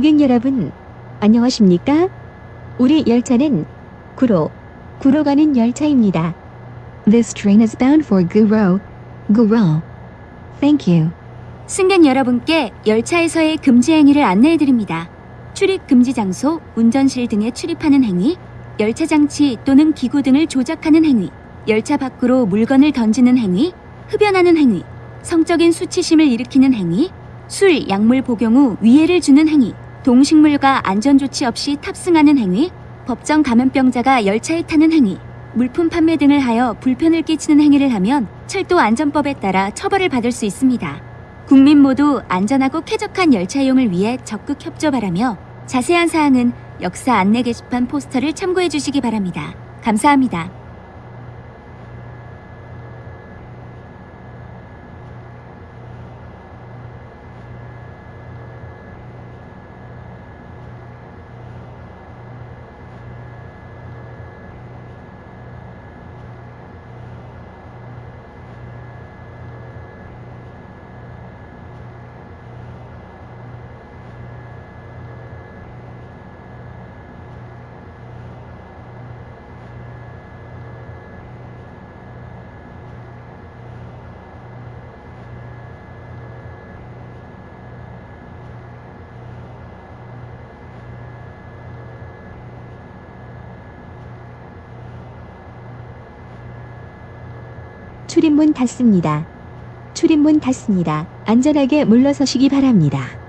고객 여러분, 안녕하십니까? 우리 열차는 구로, 구로 가는 열차입니다. This train is bound for Guro, Guro. Thank you. 승객 여러분께 열차에서의 금지 행위를 안내해 드립니다. 출입 금지 장소, 운전실 등에 출입하는 행위, 열차 장치 또는 기구 등을 조작하는 행위, 열차 밖으로 물건을 던지는 행위, 흡연하는 행위, 성적인 수치심을 일으키는 행위, 술, 약물 복용 후 위해를 주는 행위, 동식물과 안전 조치 없이 탑승하는 행위, 법정 감염병자가 열차에 타는 행위, 물품 판매 등을 하여 불편을 끼치는 행위를 하면 철도 안전법에 따라 처벌을 받을 수 있습니다. 국민 모두 안전하고 쾌적한 열차 이용을 위해 적극 협조 바라며 자세한 사항은 역사 안내 게시판 포스터를 참고해 주시기 바랍니다. 감사합니다. 출입문 닫습니다. 출입문 닫습니다. 안전하게 물러서시기 바랍니다.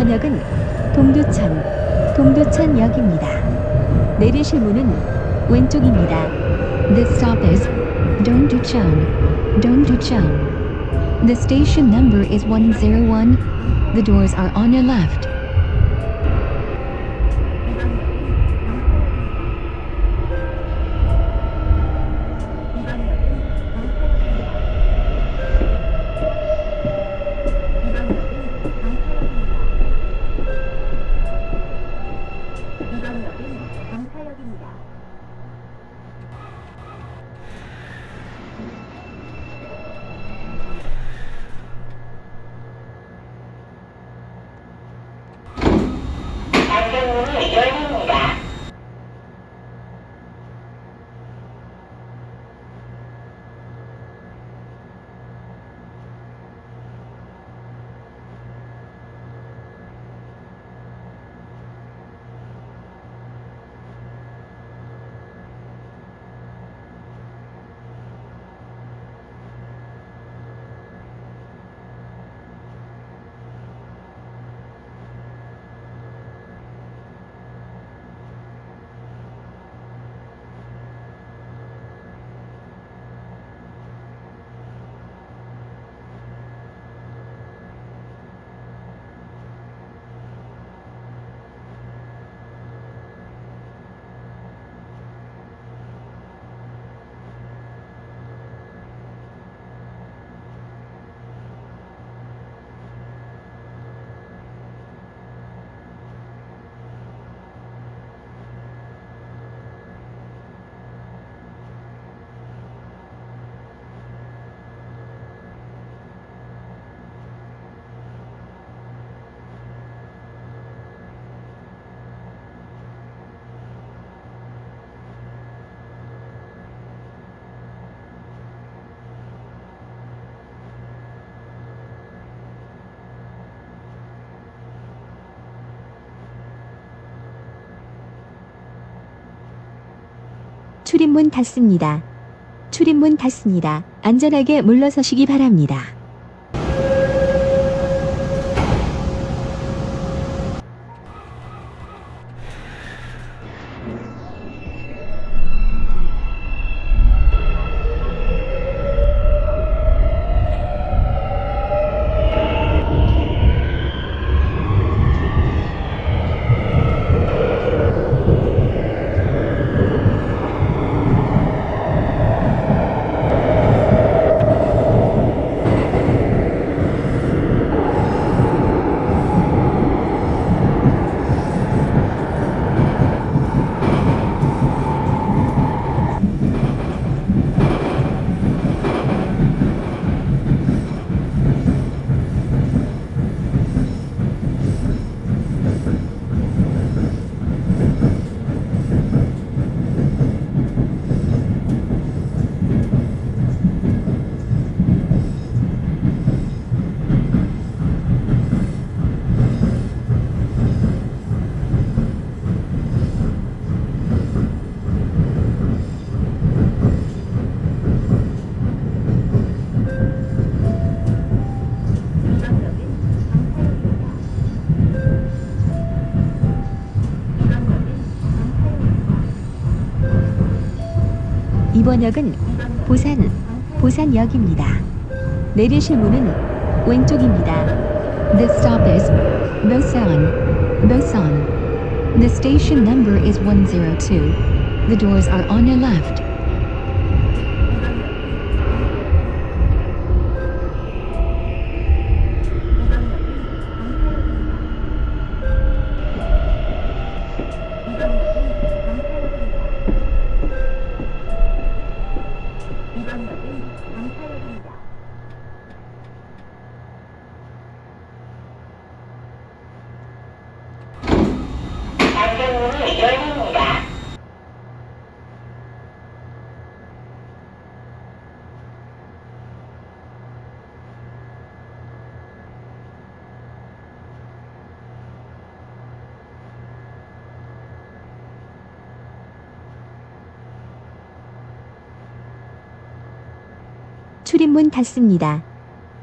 이번 역은 동두천, 동두천역입니다. 내리실 문은 왼쪽입니다. This stop is Dongducheon, Dongducheon. The station number is 101. The doors are on your left. 출입문 닫습니다. 출입문 닫습니다. 안전하게 물러서시기 바랍니다. 번 역은 보산, 보산역입니다. 내리실 문은 왼쪽입니다. This stop is Busan, Busan. The station number is 102. The doors are on your left. 닫습니다.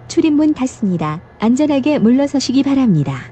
출입문 닫습니다. 안전하게 물러서시기 바랍니다.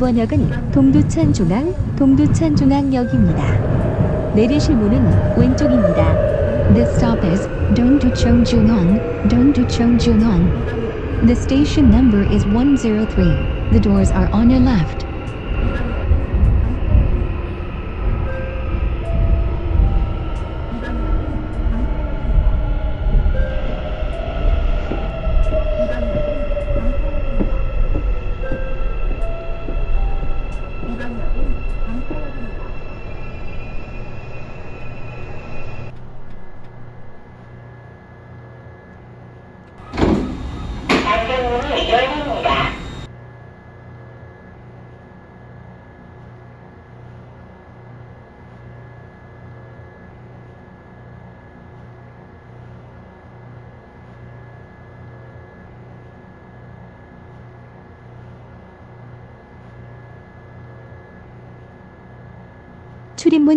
이번 역은 동두천 중앙, 동두천 중앙역입니다. 내리실 문은 왼쪽입니다. This stop is Dongducheon Jungang, Dongducheon Jungang. The station number is 103. The doors are on your left.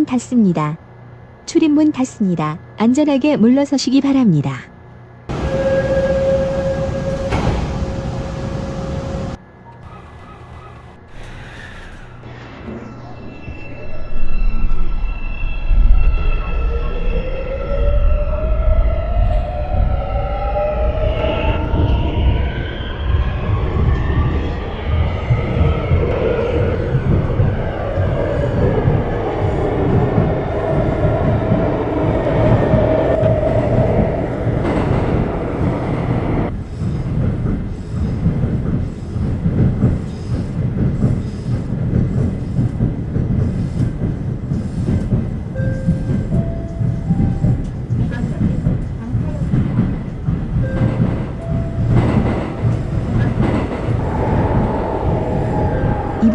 닫습니다. 출입문 닫습니다. 안전하게 물러서시기 바랍니다.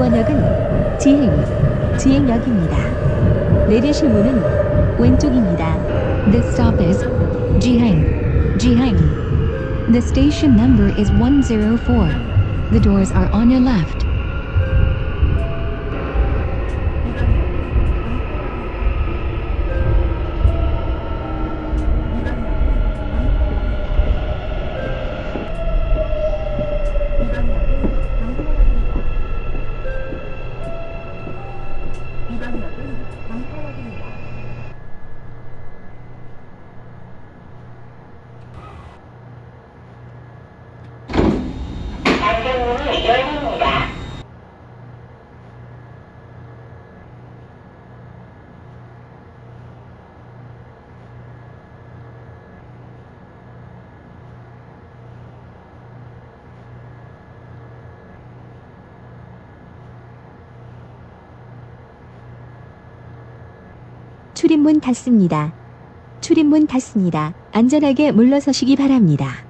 번 역은 지행, 지행역입니다. 내리실 문은 왼쪽입니다. This stop is Jihang, Jihang. The station number is 104. The doors are on your left. 출입문 닫습니다. 출입문 닫습니다. 안전하게 물러서시기 바랍니다.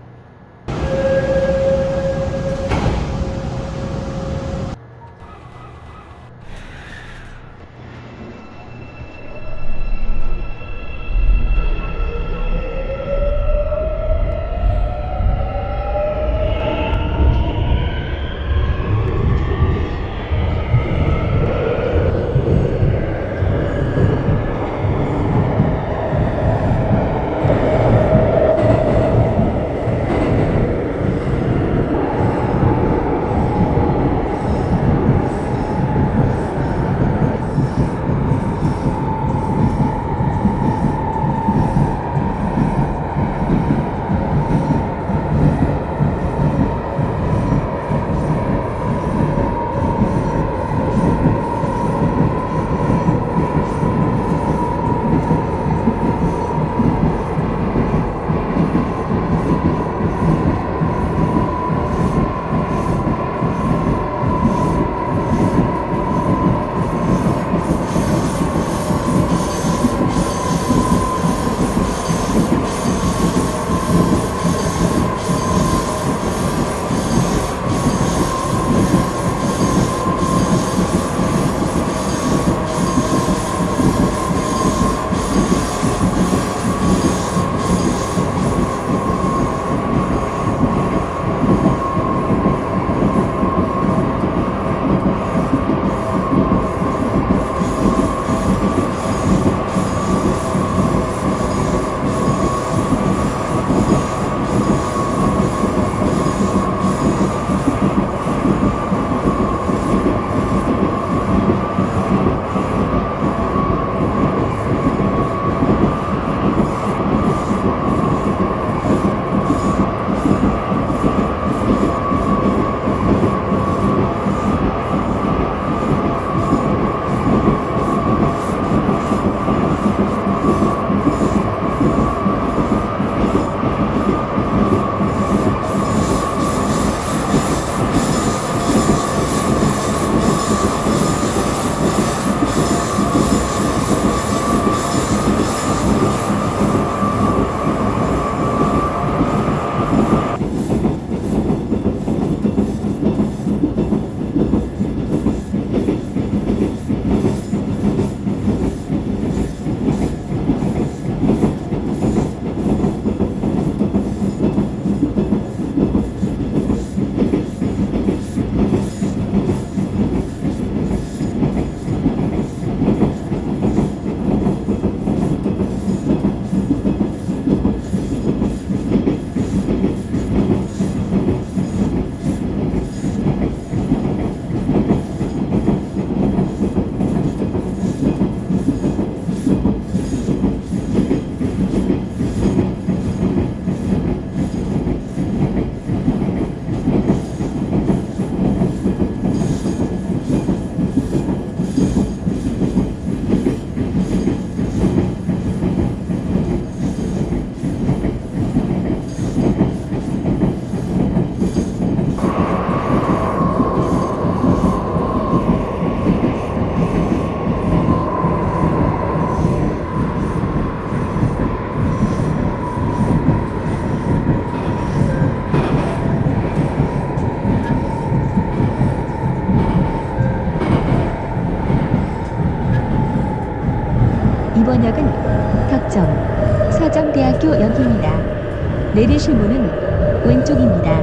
내리실 문은 왼쪽입니다.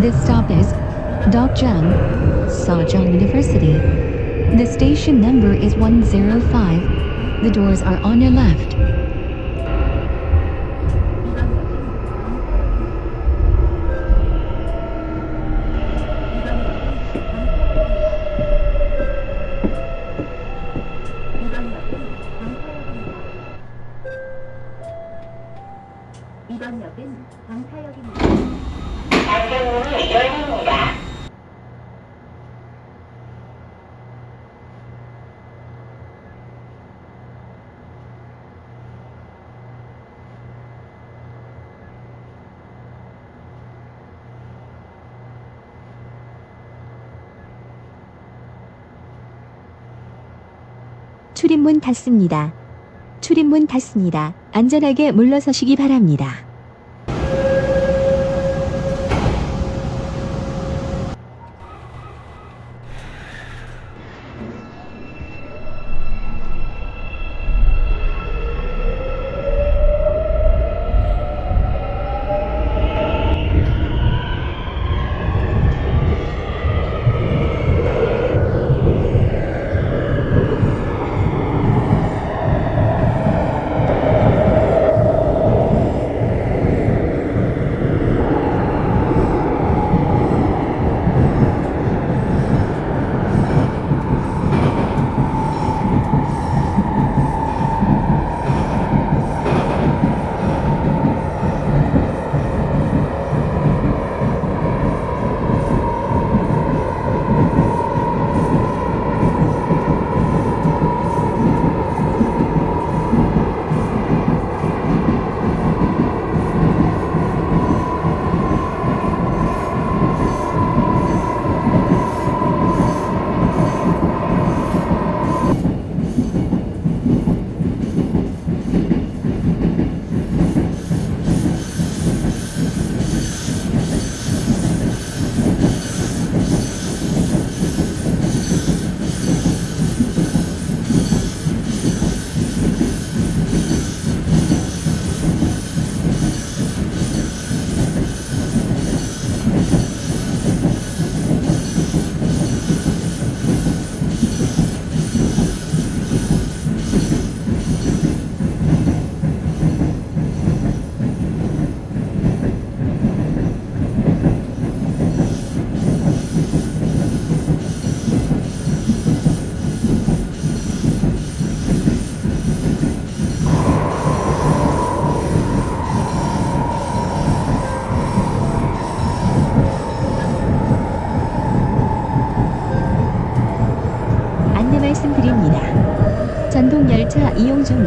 This stop is Dokjang Sejong University. The station number is 105. The doors are on your left. 닫습니다. 출입문 닫습니다. 안전하게 물러서시기 바랍니다. 전동 열차 이용 중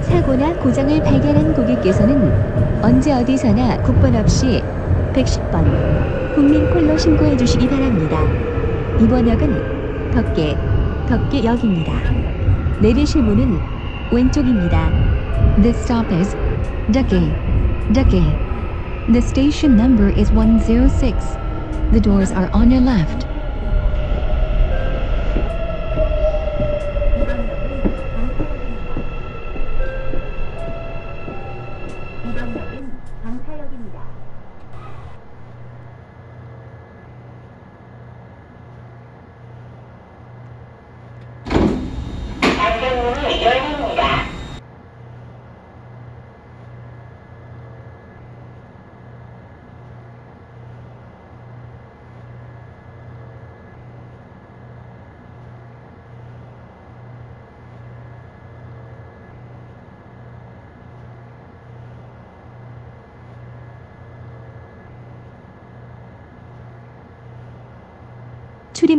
사고나 고장을 발견한 고객께서는 언제 어디서나 국번 없이 110번 국민콜로 신고해 주시기 바랍니다. 이번 역은 덕계, 덕계역입니다. 내리실 문은 왼쪽입니다. This stop is Ducky, Ducky. The station number is 106. The doors are on your left. 이번 역은 광사역입니다. 안전문이 열립니다.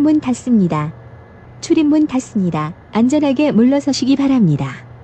출입문 닫습니다. 출입문 닫습니다. 안전하게 물러서시기 바랍니다.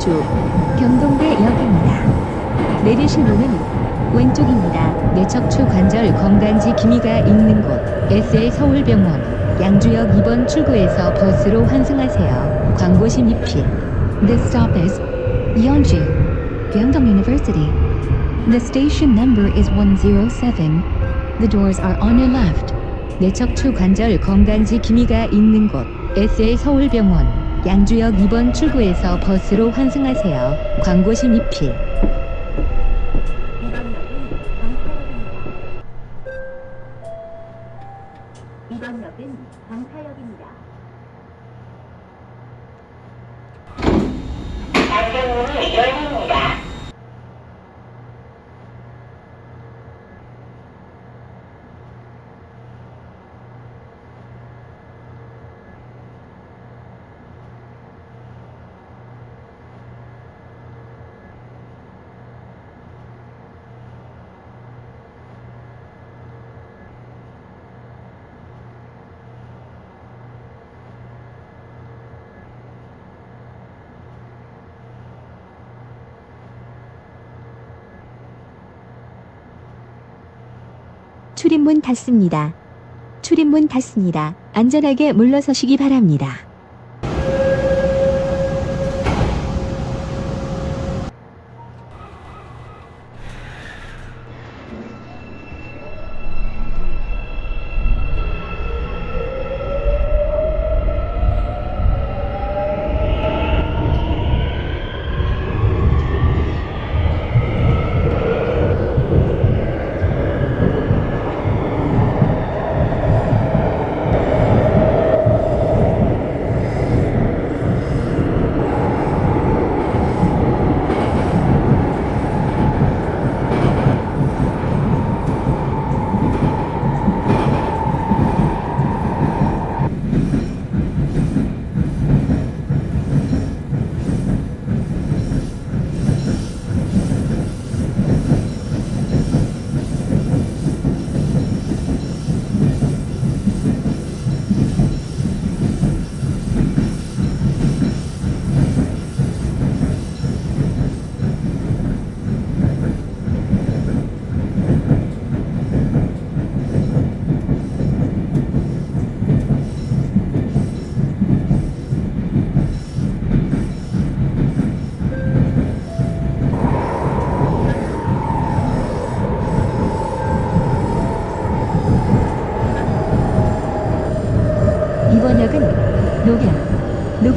양주 경동대역입니다. 내리실 문은 왼쪽입니다. 뇌척추 관절 건강지 기미가 있는 곳 SL 서울병원 양주역 2번 출구에서 버스로 환승하세요. 광고시 미필 This stop is Yeonju Gyeongdong University. The station number is 107. The doors are on your left. 뇌척추 관절 건강지 기미가 있는 곳 SL 서울병원 양주역 2번 출구에서 버스로 환승하세요. 광고시 미필 이번 역은 강타역입니다. 안전문이 열립니다. 출입문 닫습니다. 출입문 닫습니다. 안전하게 물러서시기 바랍니다.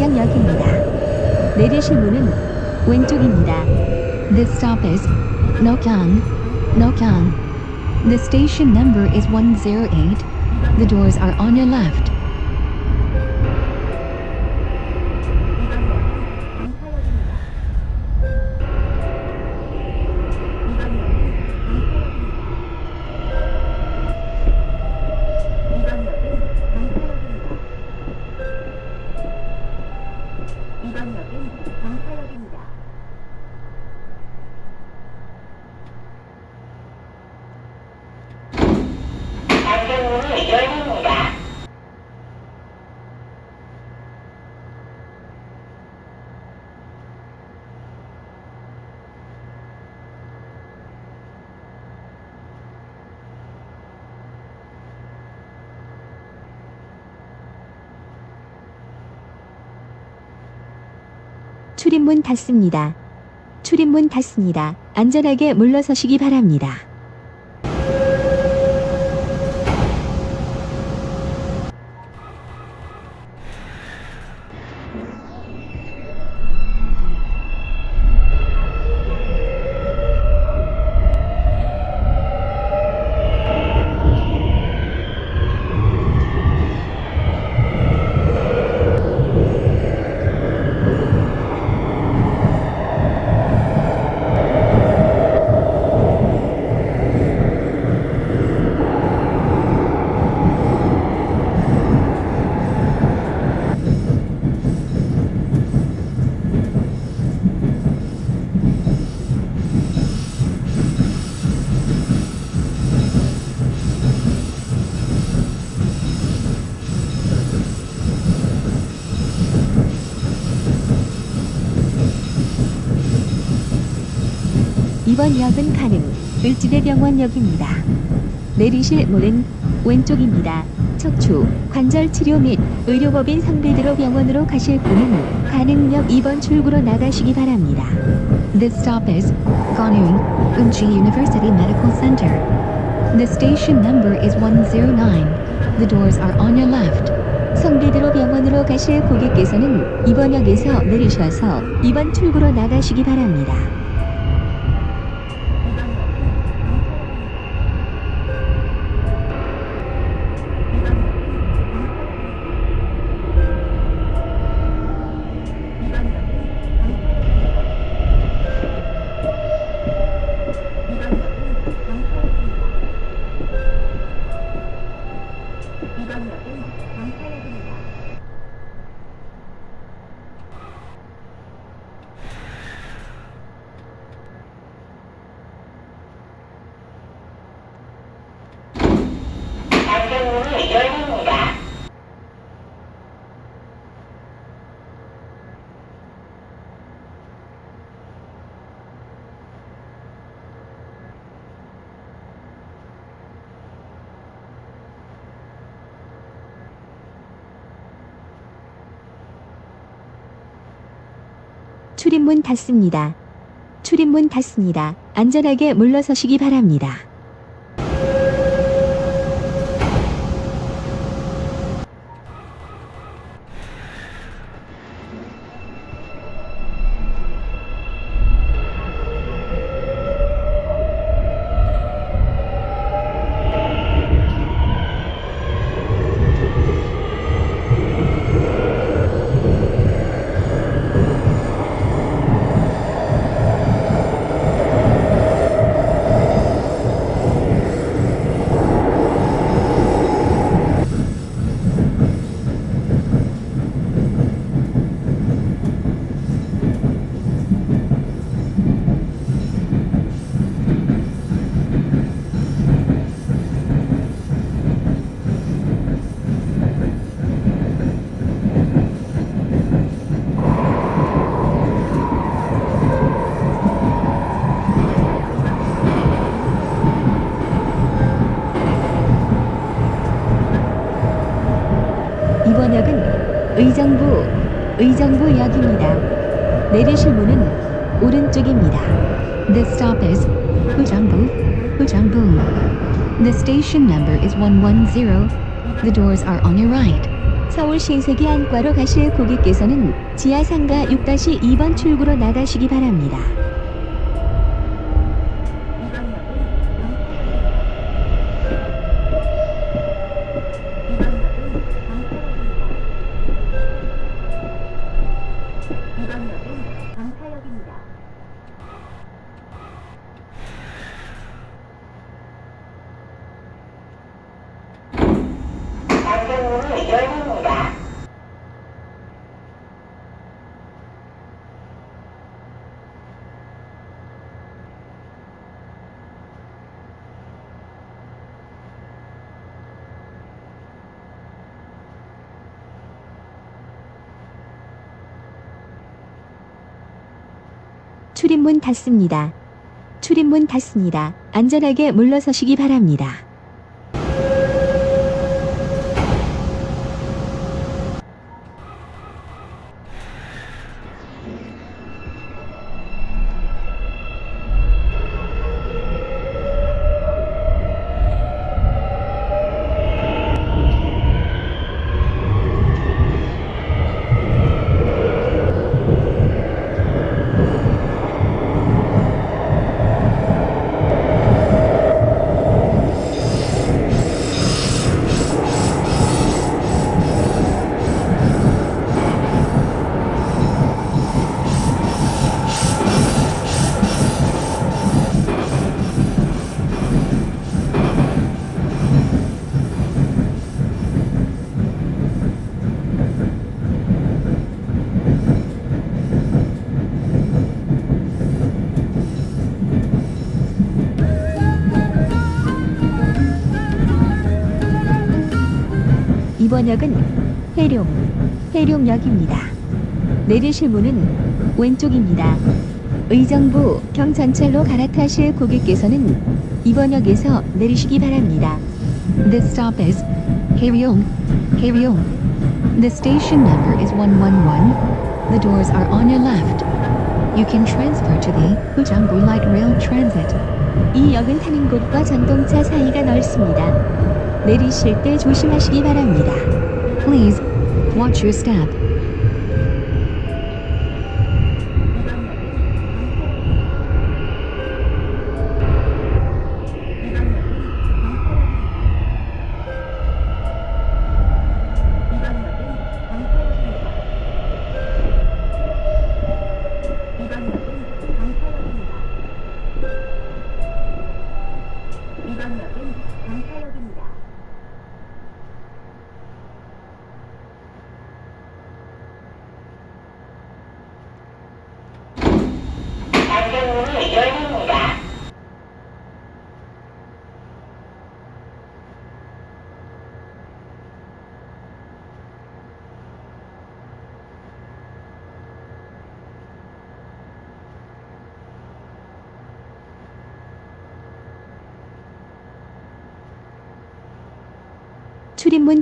녹양, 녹양역입니다. 내리실 문은 왼쪽입니다. This stop is Nokyang, Nokyang. The station number is 108. The doors are on your left. 닫습니다. 출입문 닫습니다. 안전하게 물러서시기 바랍니다. 이번 역은 가능 을지대병원역입니다. 내리실 문은 왼쪽입니다. 척추, 관절 치료 및 의료법인 성대드로 병원으로 가실 분은 가능역 2번 출구로 나가시기 바랍니다. This stop is Ganung, Umchi University Medical Center. The station number is 109. The doors are on your left. 성대드로 병원으로 가실 고객께서는 이번 역에서 내리셔서 2번 출구로 나가시기 바랍니다. 닫습니다. 출입문 닫습니다. 안전하게 물러서시기 바랍니다. 이번 역은 의정부, 의정부역입니다. 내리실 문은 오른쪽입니다. This stop is 의정부, 의정부. The station number is 110. The doors are on your right. 서울 신세계 안과로 가실 고객께서는 지하상가 6-2번 출구로 나가시기 바랍니다. 안전문이 열립니다. 출입문 닫습니다. 출입문 닫습니다. 안전하게 물러서시기 바랍니다. 이번 역은 해룡, 해룡역입니다. 내리실 문은 왼쪽입니다. 의정부 경전철로 갈아타실 고객께서는 이번 역에서 내리시기 바랍니다. This stop is Haeryong, Haeryong. The station number is 111. The doors are on your left. You can transfer to the Ujangbu Light Rail Transit. 이 역은 타는 곳과 전동차 사이가 넓습니다. 내리실 때 조심하시기 바랍니다. Please watch your step.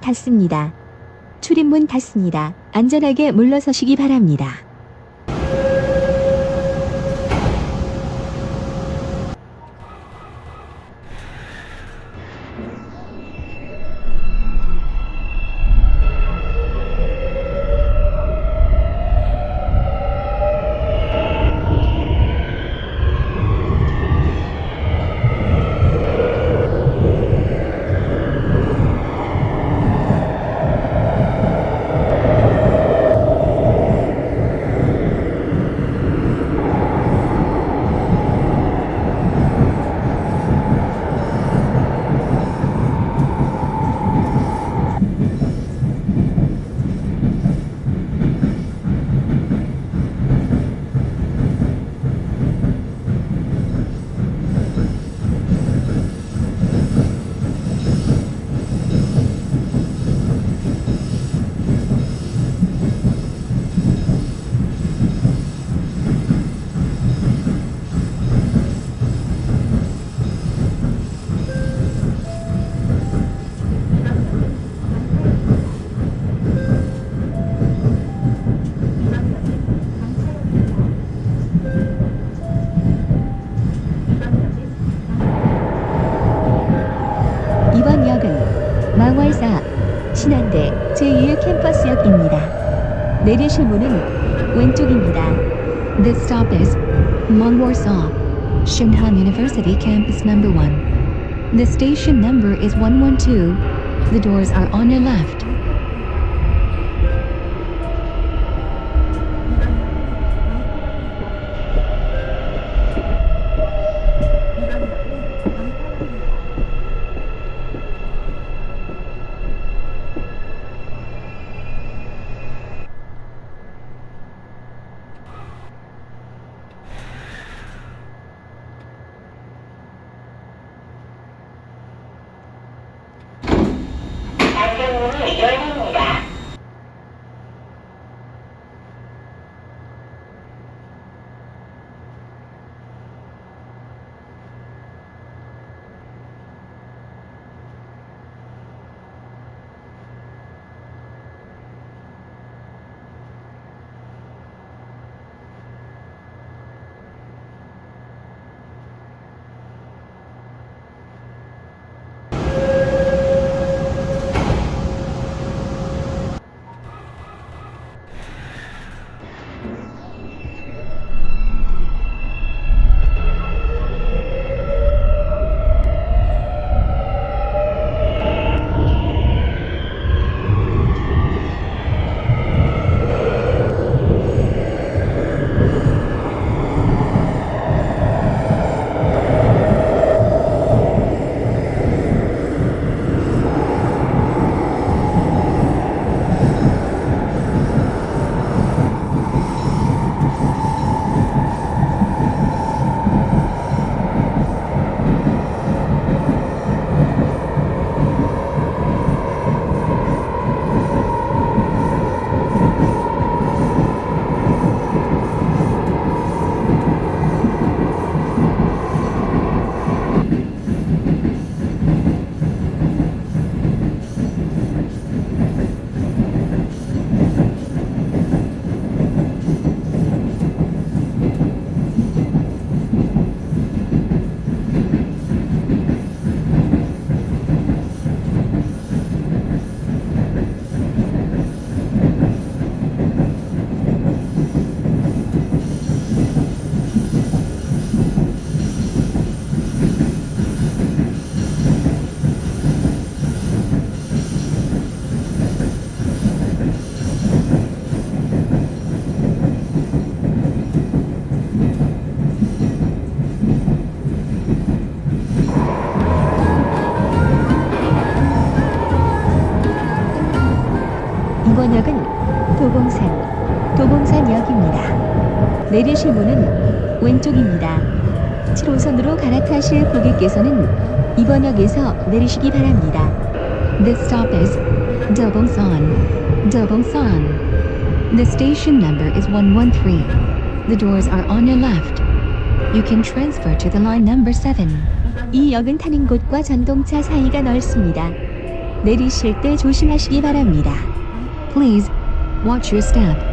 닫습니다. 출입문 닫습니다. 안전하게 물러서시기 바랍니다. 내리실 문은 왼쪽입니다. This stop is Mangwarsa, Shinhan University Campus Number 1. The station number is 112. The doors are on your left. 내리실 문은 왼쪽입니다. 7호선으로 갈아타실 고객께서는 이번 역에서 내리시기 바랍니다. This stop is Dobongsan, Dobongsan. The station number is 113. The doors are on your left. You can transfer to the line number 7. 이 역은 타는 곳과 전동차 사이가 넓습니다. 내리실 때 조심하시기 바랍니다. Please watch your step.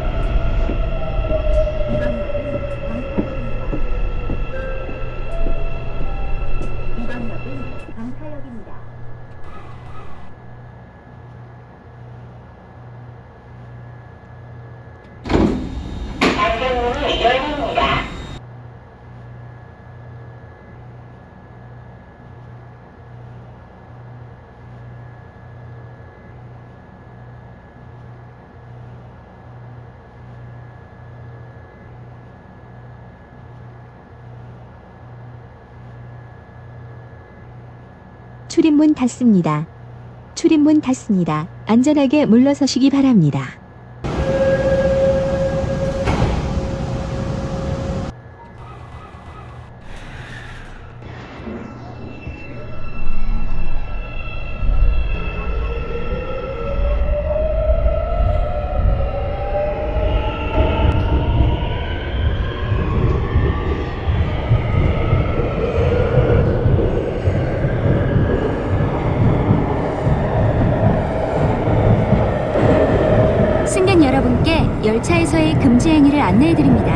안전문이 열립니다. 출입문 닫습니다. 출입문 닫습니다. 안전하게 물러서시기 바랍니다. 승객 여러분께 열차에서의 금지 행위를 안내해 드립니다.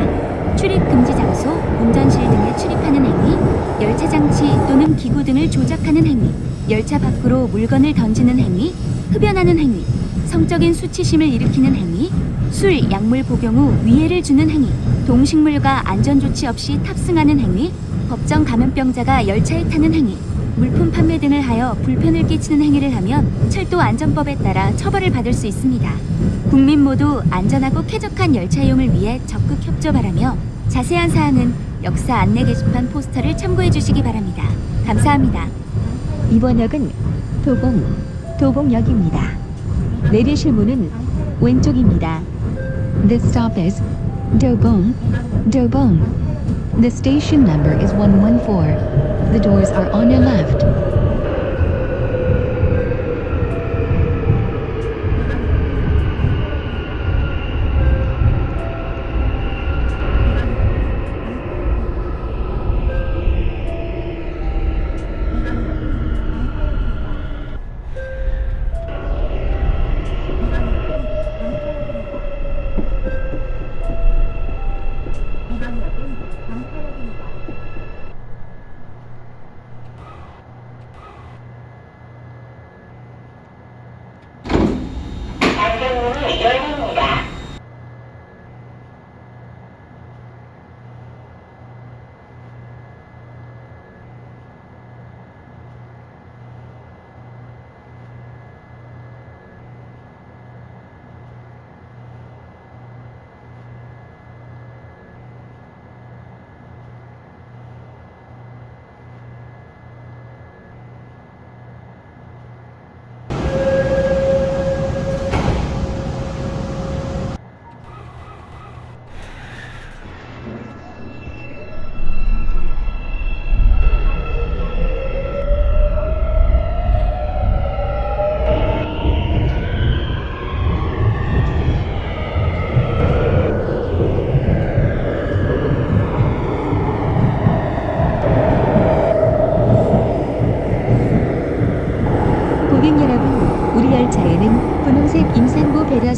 출입 금지 장소, 운전실 등에 출입하는 행위, 열차 장치 또는 기구 등을 조작하는 행위, 열차 밖으로 물건을 던지는 행위, 흡연하는 행위, 성적인 수치심을 일으키는 행위, 술, 약물 복용 후 위해를 주는 행위, 동식물과 안전 조치 없이 탑승하는 행위, 법정 감염병자가 열차에 타는 행위, 물품 판매 등을 하여 불편을 끼치는 행위를 하면 철도 안전법에 따라 처벌을 받을 수 있습니다. 국민 모두 안전하고 쾌적한 열차 이용을 위해 적극 협조 바라며 자세한 사항은 역사 안내 게시판 포스터를 참고해 주시기 바랍니다. 감사합니다. 이번 역은 도봉, 도봉역입니다. 내리실 문은 왼쪽입니다. This stop is Dobong. The station number is 114. The doors are on your left. Hey,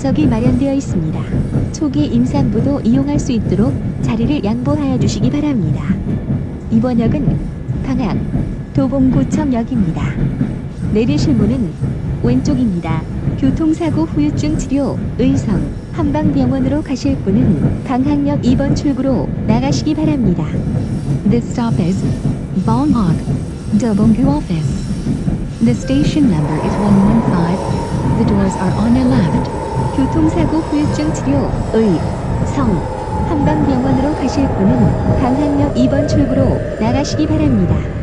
배려석이 마련되어 있습니다. 초기 임산부도 이용할 수 있도록 자리를 양보하여 주시기 바랍니다. 이번 역은 방학 도봉구청역입니다. 내리실 문은 왼쪽입니다. 교통사고 후유증 치료, 의성, 한방병원으로 가실 분은 방학역 2번 출구로 나가시기 바랍니다. This stop is Bonghak, Dobonggu Office. The station number is 115. The doors are on your left. 교통사고 후유증 치료, 의, 성, 한방병원으로 가실 분은 방학역 2번 출구로 나가시기 바랍니다.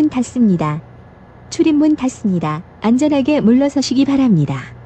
출입문 닫습니다. 출입문 닫습니다. 안전하게 물러서시기 바랍니다.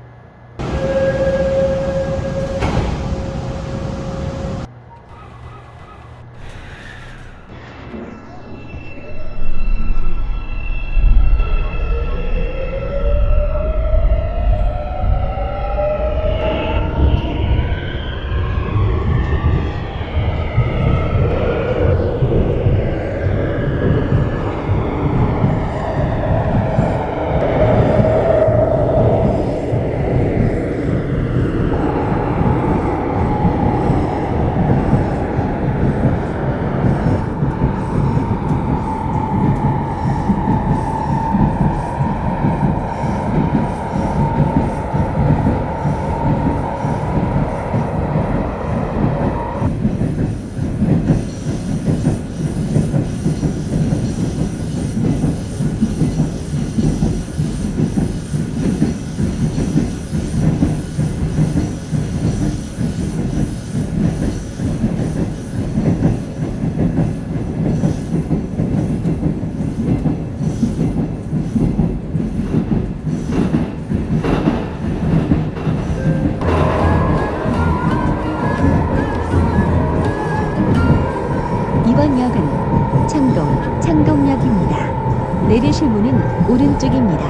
오른쪽입니다.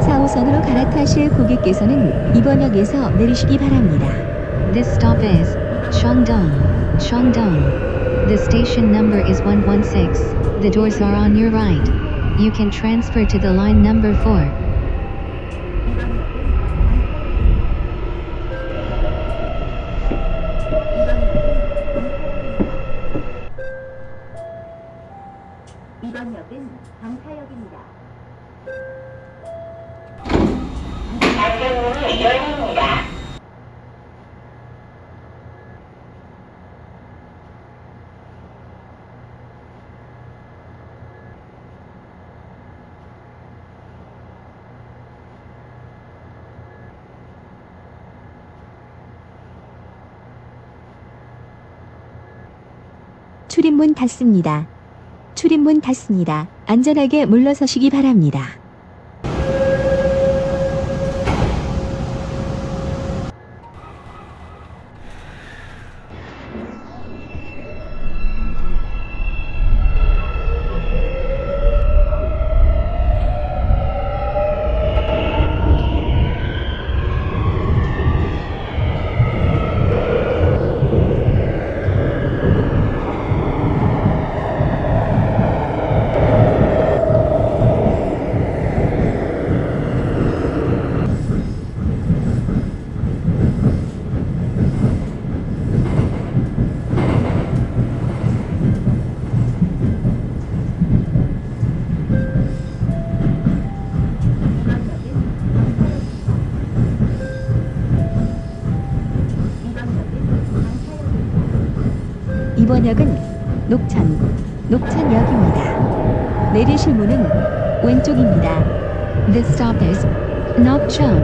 4호선으로 갈아타실 고객께서는 이번 역에서 내리시기 바랍니다. This stop is Cheongdong, Cheongdong. The station number is 116. The doors are on your right. You can transfer to the line number 4. 닫습니다. 출입문 닫습니다. 안전하게 물러서시기 바랍니다. 녹천역입니다. 내리실 문은 왼쪽입니다. This stop is Nokchon,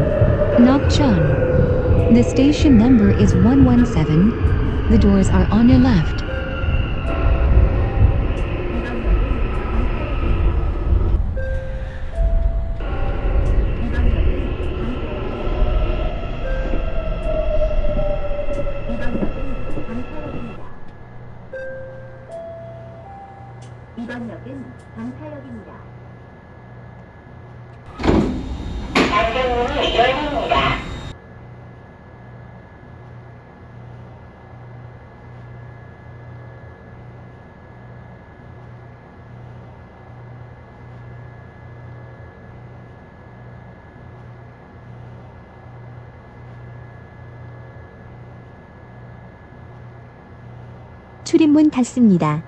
Nokchon. The station number is 117. The doors are on your left. 출입문 닫습니다.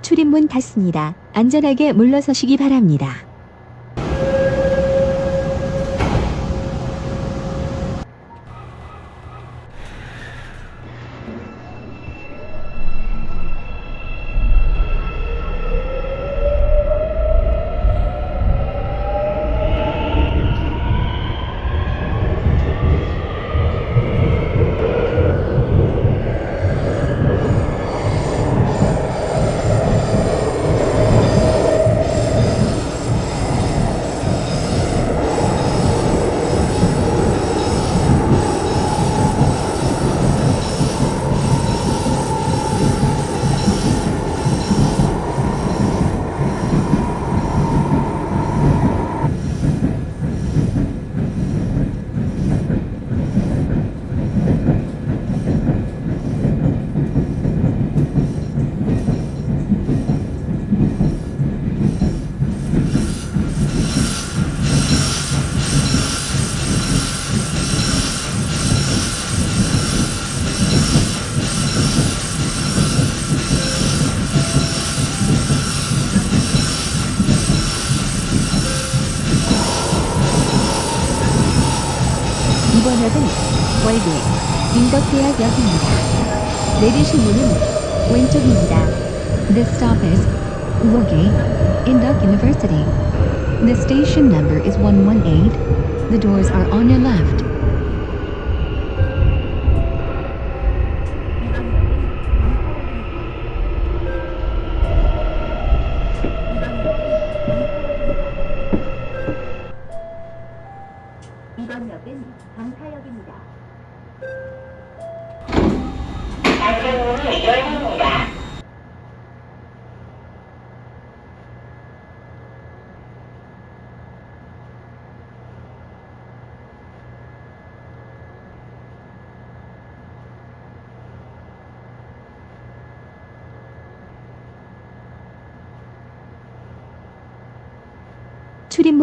출입문 닫습니다. 안전하게 물러서시기 바랍니다. 인덕대학역입니다. 내리실 문은 왼쪽입니다. This stop is Woge Induk University. The station number is 118. The doors are on your left.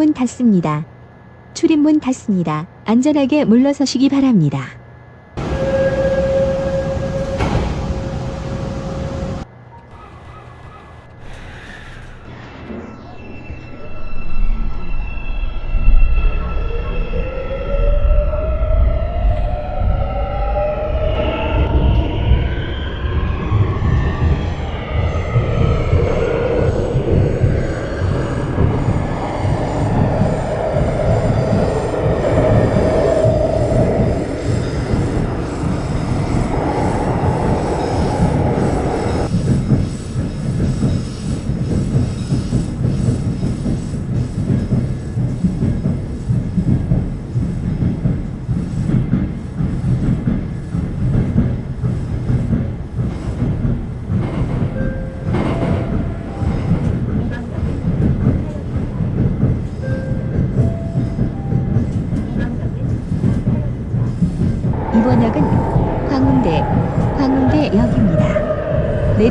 출입문 닫습니다. 출입문 닫습니다. 안전하게 물러서시기 바랍니다.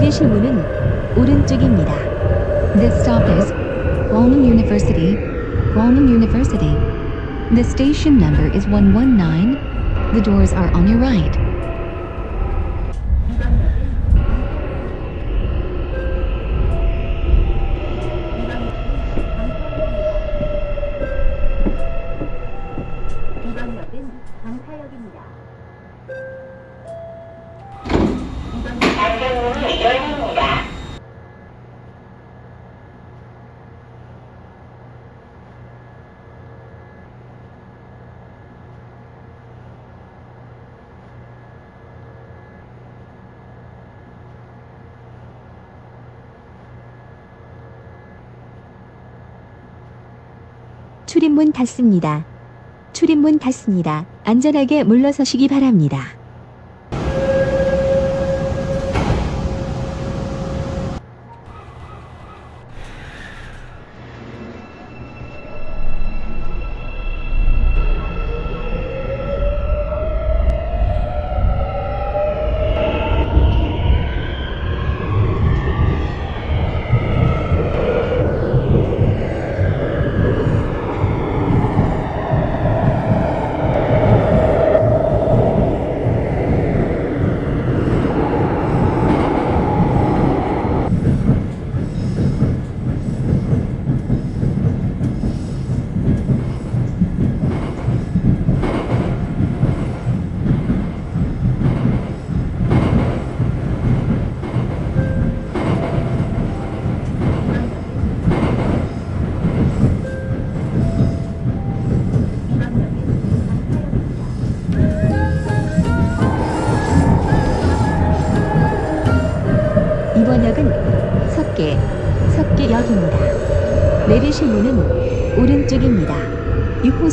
내리실 문은 오른쪽입니다. This stop is Gwangwon University, Gwangwon University. The station number is 119. The doors are on your right. 출입문 닫습니다. 출입문 닫습니다. 안전하게 물러서시기 바랍니다.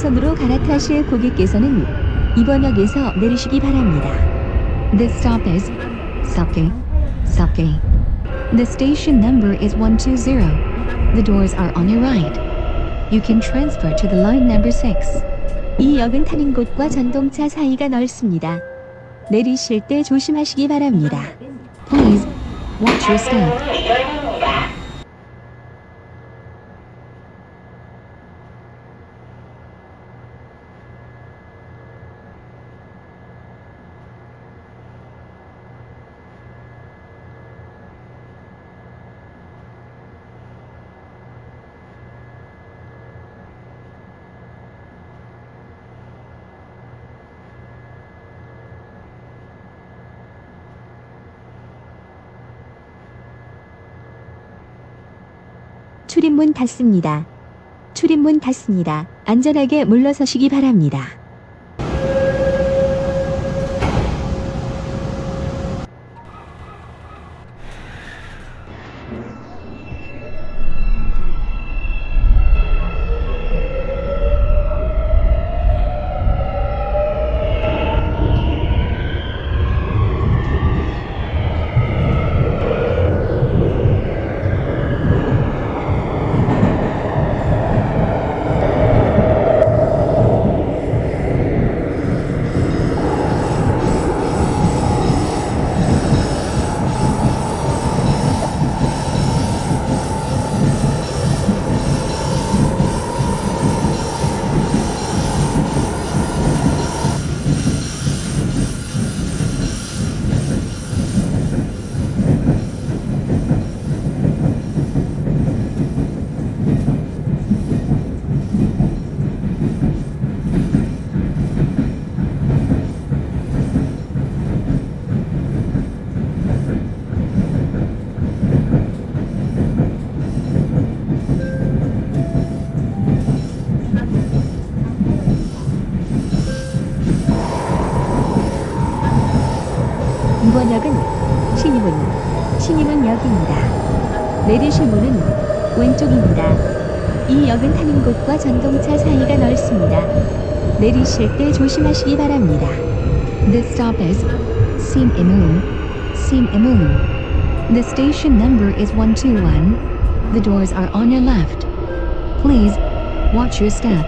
6호선으로 갈아타실 고객께서는 이번 역에서 내리시기 바랍니다. This stop is Seokgae, Seokgae. The station number is 120. The doors are on your right. You can transfer to the line number 6. 이 역은 타는 곳과 전동차 사이가 넓습니다. 내리실 때 조심하시기 바랍니다. Please watch your step. 출입문 닫습니다. 출입문 닫습니다. 안전하게 물러서시기 바랍니다. 이번 역은 신임문, 신임문 역입니다. 내리실 문은 왼쪽입니다. 이 역은 타는 곳과 전동차 사이가 넓습니다. 내리실 때 조심하시기 바랍니다. This stop is Sim Imun, Sim Imun. The station number is 121. The doors are on your left. Please watch your step.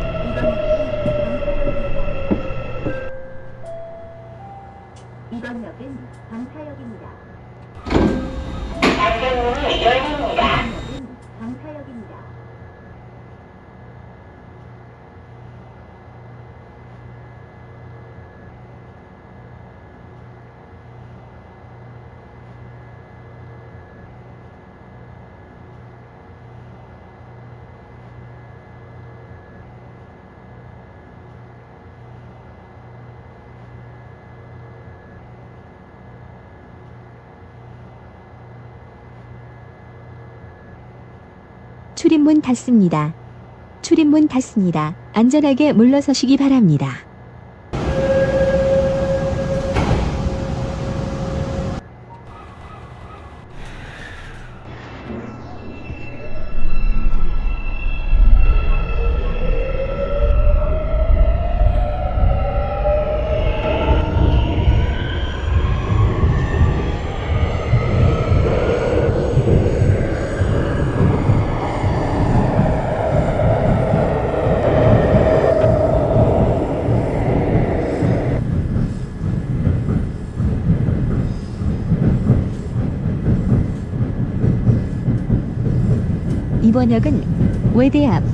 이번 역은 방파역입니다. 안전문이 열립니다. 역은 방파역입니다. 출입문 닫습니다. 출입문 닫습니다. 안전하게 물러서시기 바랍니다. 번 역은 외대앞,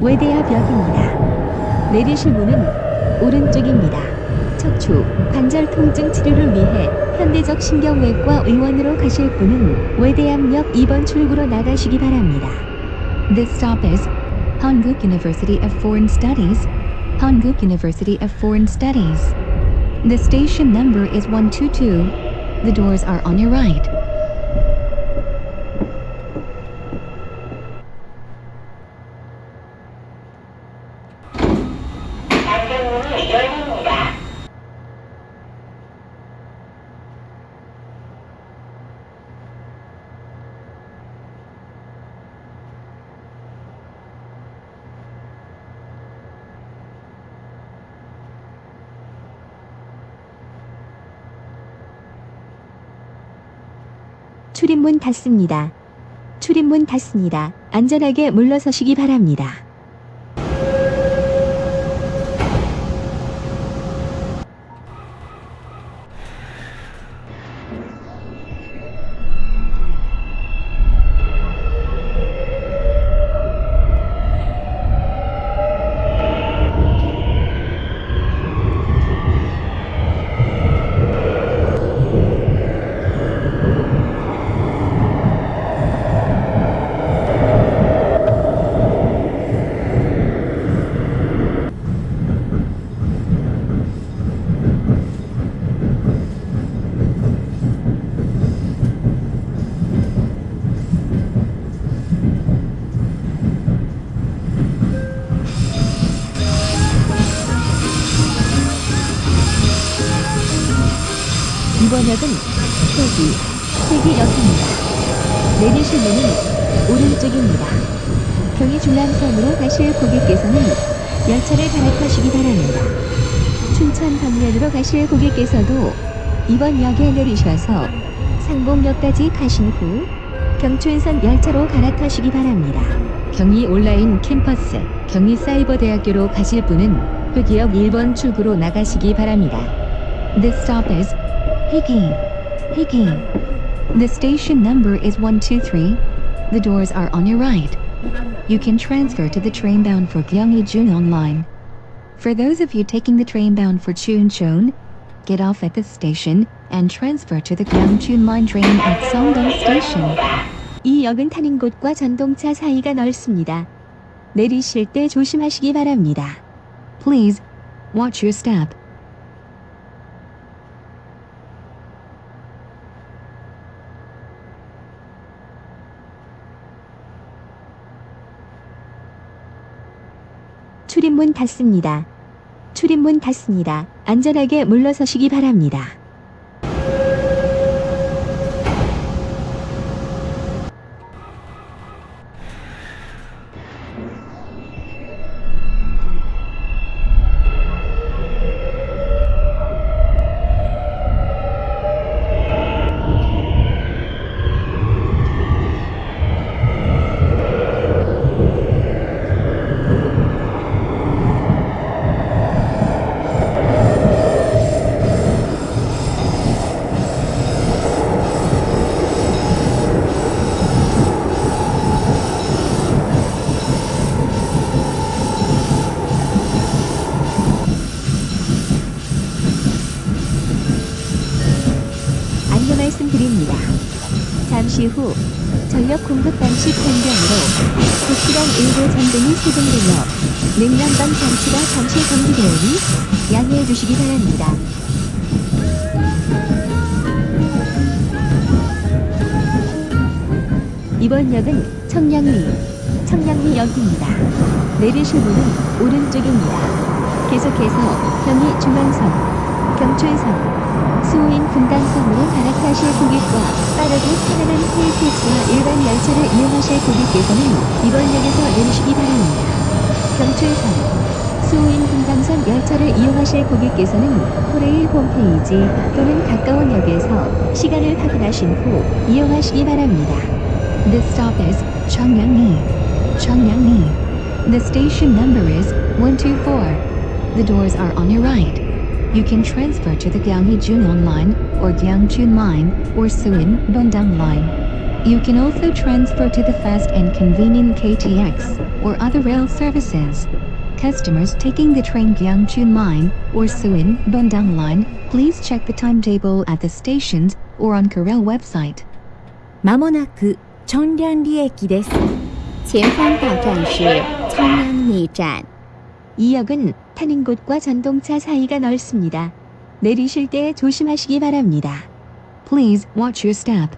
외대앞역입니다. 내리실 문은 오른쪽입니다. 척추, 관절 통증 치료를 위해 현대적 신경외과 의원으로 가실 분은 외대암역 2번 출구로 나가시기 바랍니다. This stop is Hanguk University of Foreign Studies, Hanguk University of Foreign Studies. The station number is 122. The doors are on your right. 출입문 닫습니다. 출입문 닫습니다. 안전하게 물러서시기 바랍니다. 가실 고객께서도 이번 역에 내리셔서 상봉역까지 가신 후 경춘선 열차로 갈아타시기 바랍니다. 경의 온라인 캠퍼스 경의 사이버대학교로 가실 분은 회기역 1번 출구로 나가시기 바랍니다. This stop is Higi. Higi. The station number is 123. The doors are on your right. You can transfer to the train bound for Gyeonggi-Junon line. For those of you taking the train bound for Chuncheon, get off at this station and transfer to the Gyeongchun line train at Songdong Station. 이 역은 타는 곳과 전동차 사이가 넓습니다. 내리실 때 조심하시기 바랍니다. Please watch your step. 출입문 닫습니다. 출입문 닫습니다. 안전하게 물러서시기 바랍니다. 안내 말씀드립니다. 잠시 후 전력 공급 방식 변경으로 국시간 일부 전등이 세동되며 냉난방 장치가 잠시 정지되오니 양해해 주시기 바랍니다. 이번 역은 청량리, 청량리역입니다. 내리실 문은 오른쪽입니다. 계속해서 경의 중앙선, 경춘선, 수호인 분당선으로 갈아타실 고객과 빠르고 편안한 KTX와 일반 열차를 이용하실 고객께서는 이번 역에서 내리시기 바랍니다. 경춘선, 수호인 분당선 열차를 이용하실 고객께서는 코레일 홈페이지 또는 가까운 역에서 시간을 확인하신 후 이용하시기 바랍니다. This stop is Cheongyangni. Cheongyangni. The station number is 124. The doors are on your right. You can transfer to the Gyeonggi Junon line or Gyeongchun line or Suin Bundang line. You can also transfer to the fast and convenient KTX or other rail services. Customers taking the train Gyeongchun line or Suin Bundang line, please check the timetable at the stations or on Korail website. まもなく청량리駅です。前方到站是청량리站。 이 역은 타는 곳과 전동차 사이가 넓습니다. 내리실 때 조심하시기 바랍니다. Please watch your step.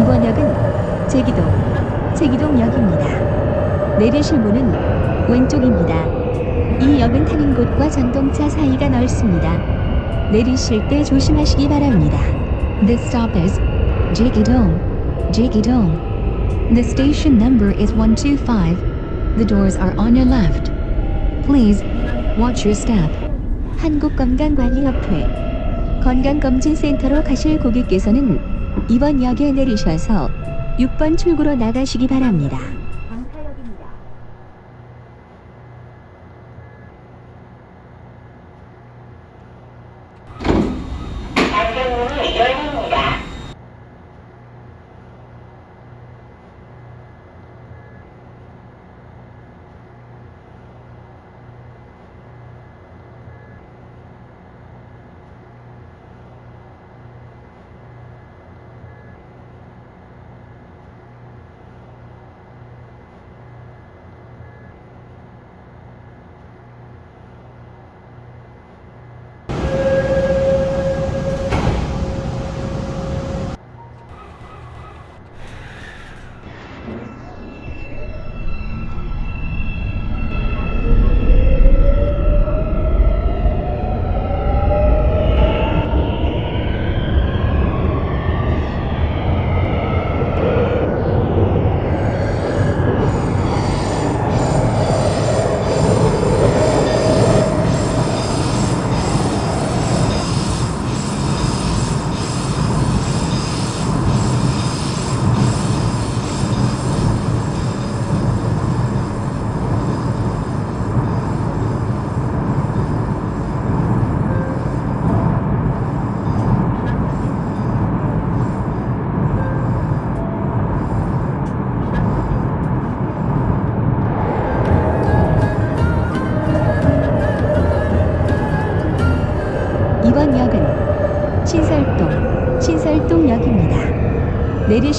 이번 역은 제기동, 제기동역입니다. 내리실 문은 왼쪽입니다. 이 역은 타는 곳과 전동차 사이가 넓습니다. 내리실 때 조심하시기 바랍니다. This stop is Jigidong. Jigidong. The station number is 125. The doors are on your left. Please watch your step. 한국건강관리협회 건강검진센터로 가실 고객께서는 이번 역에 내리셔서 6번 출구로 나가시기 바랍니다.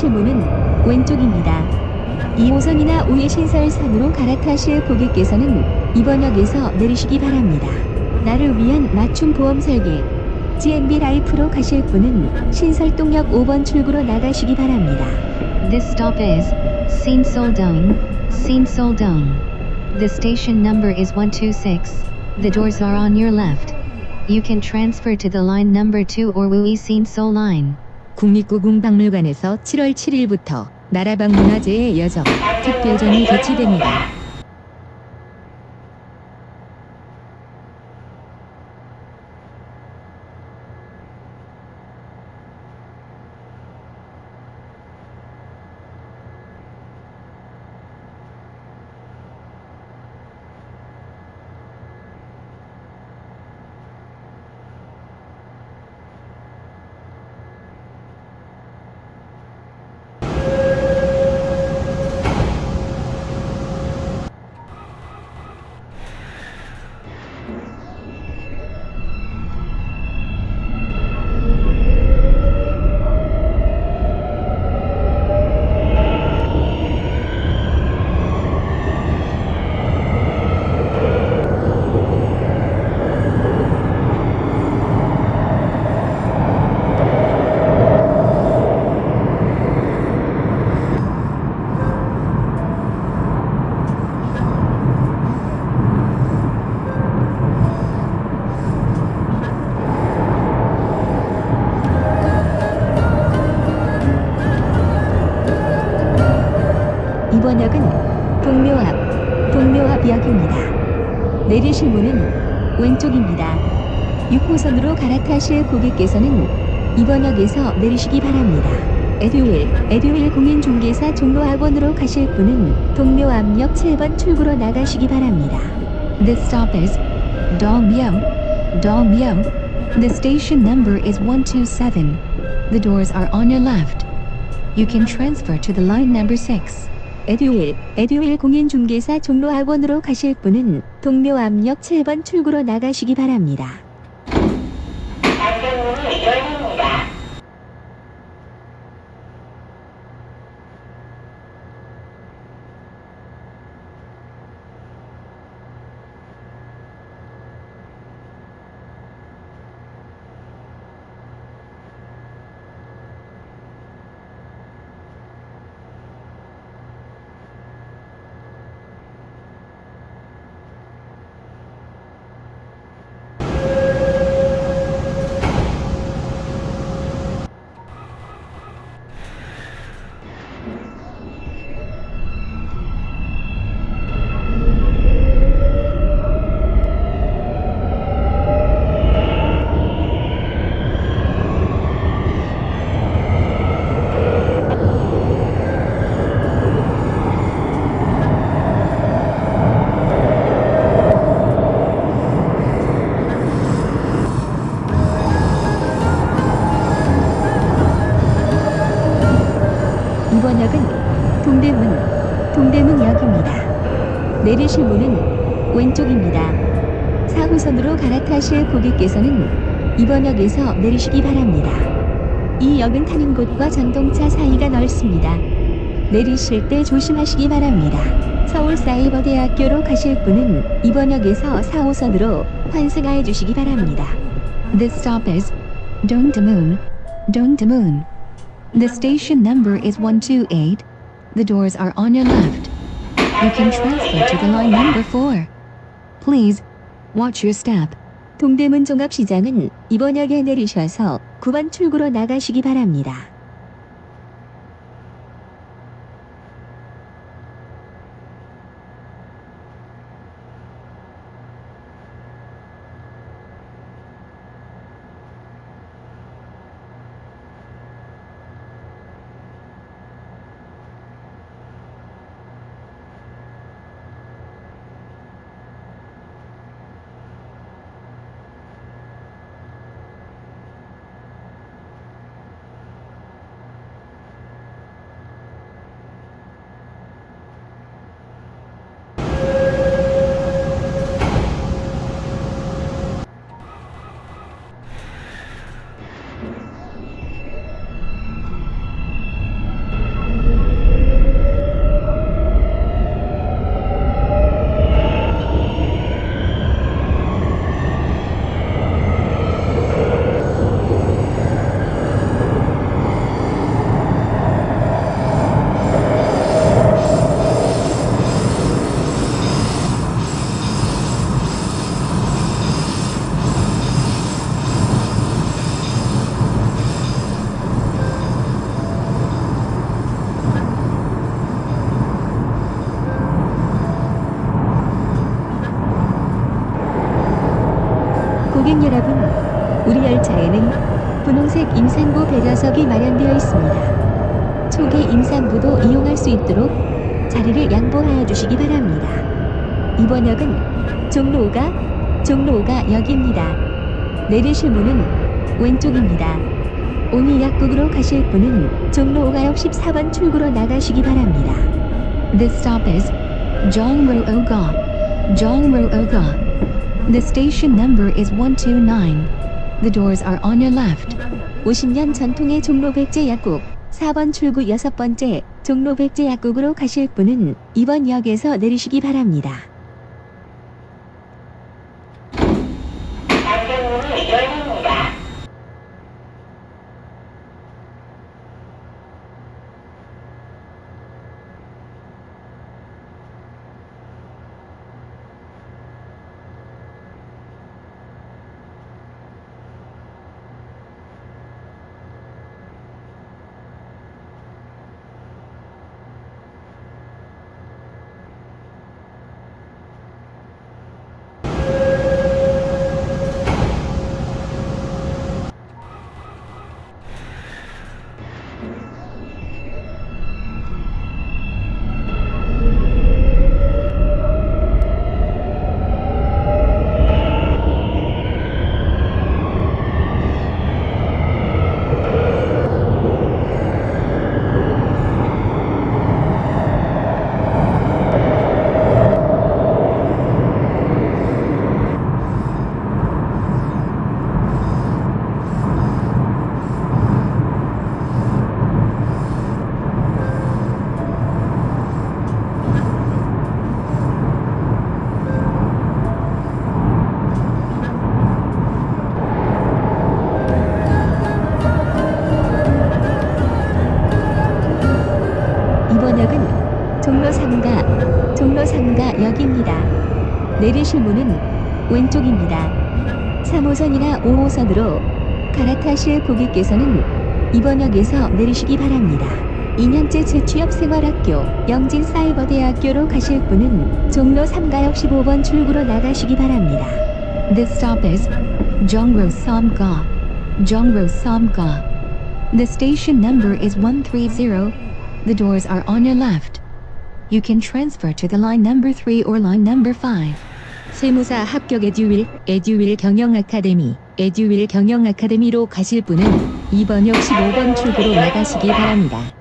내리실 문은 왼쪽입니다. 2호선이나 5회 신설선으로 갈아타실 고객께서는 이번 역에서 내리시기 바랍니다. 나를 위한 맞춤 보험 설계, GNB 라이프로 가실 분은 신설동역 5번 출구로 나가시기 바랍니다. This stop is Sinsoldong, Sinsoldong. The station number is 126. The doors are on your left. You can transfer to the line number 2 or Wui Sinso line. 국립故궁박물관에서 7월 7일부터 나라방 문화재의 여정 특별전이 개최됩니다. 내리실 문은 왼쪽입니다. 6호선으로 갈아타실 고객께서는 이번 역에서 내리시기 바랍니다. 에듀윌, 에듀윌 공인중개사 종로학원으로 가실 분은 동묘 앞역 7번 출구로 나가시기 바랍니다. This stop is Dongmyeong, Dongmyeong. The station number is 127. The doors are on your left. You can transfer to the line number 6. 에듀윌, 에듀윌 공인중개사 종로학원으로 가실 분은 동묘암역 7번 출구로 나가시기 바랍니다. 내리실 문은 왼쪽입니다. 4호선으로 갈아타실 고객께서는 이번 역에서 내리시기 바랍니다. 이 역은 타는 곳과 전동차 사이가 넓습니다. 내리실 때 조심하시기 바랍니다. 서울사이버대학교로 가실 분은 이번 역에서 4호선으로 환승하여 주시기 바랍니다. This stop is Dongdaemun. Dongdaemun. The station number is 128. The doors are on your left. You can transfer to the line number 4. Please watch your step. 동대문 종합시장은 이번 역에 내리셔서 9번 출구로 나가시기 바랍니다. 고객 여러분, 우리 열차에는 분홍색 임산부 배려석이 마련되어 있습니다. 초기 임산부도 이용할 수 있도록 자리를 양보하여 주시기 바랍니다. 이번 역은 종로 5가 종로 5가 역입니다. 내리실 문은 왼쪽입니다. 오니 약국으로 가실 분은 종로 5가역 14번 출구로 나가시기 바랍니다. This stop is Jongro Oga. Jongro Oga. The station number is 129. The doors are on your left. 50년 전통의 종로 백제 약국 4번 출구 6번째 종로 백제 약국으로 가실 분은 이번 역에서 내리시기 바랍니다. 역입니다. 내리실 문은 왼쪽입니다. 3호선이나 5호선으로 갈아타실 고객께서는 이번 역에서 내리시기 바랍니다. 2년째 재취업 생활학교 영진사이버대학교로 가실 분은 종로 3가역 15번 출구로 나가시기 바랍니다. This stop is Jongro Samga. Jongro Samga. The station number is 130. The doors are on your left. You can transfer to the line number 3 or line number 5. 세무사 합격 에듀윌, 에듀윌 경영 아카데미, 에듀윌 경영 아카데미로 가실 분은 이번 역 15번 출구로 나가시기 바랍니다.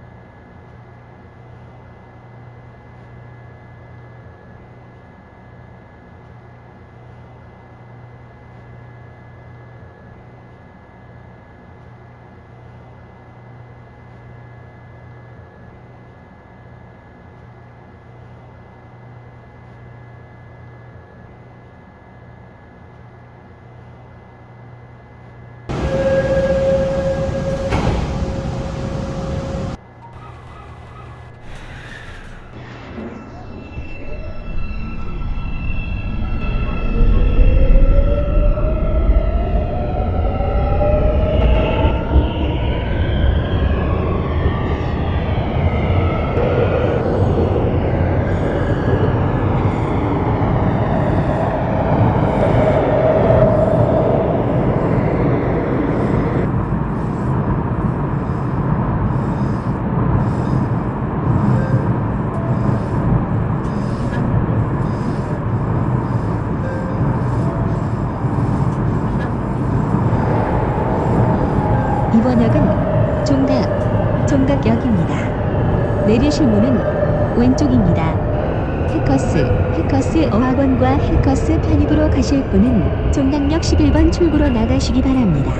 종각역입니다. 내리실 문은 왼쪽입니다. 해커스, 해커스 어학원과 해커스 편입으로 가실 분은 종각역 11번 출구로 나가시기 바랍니다.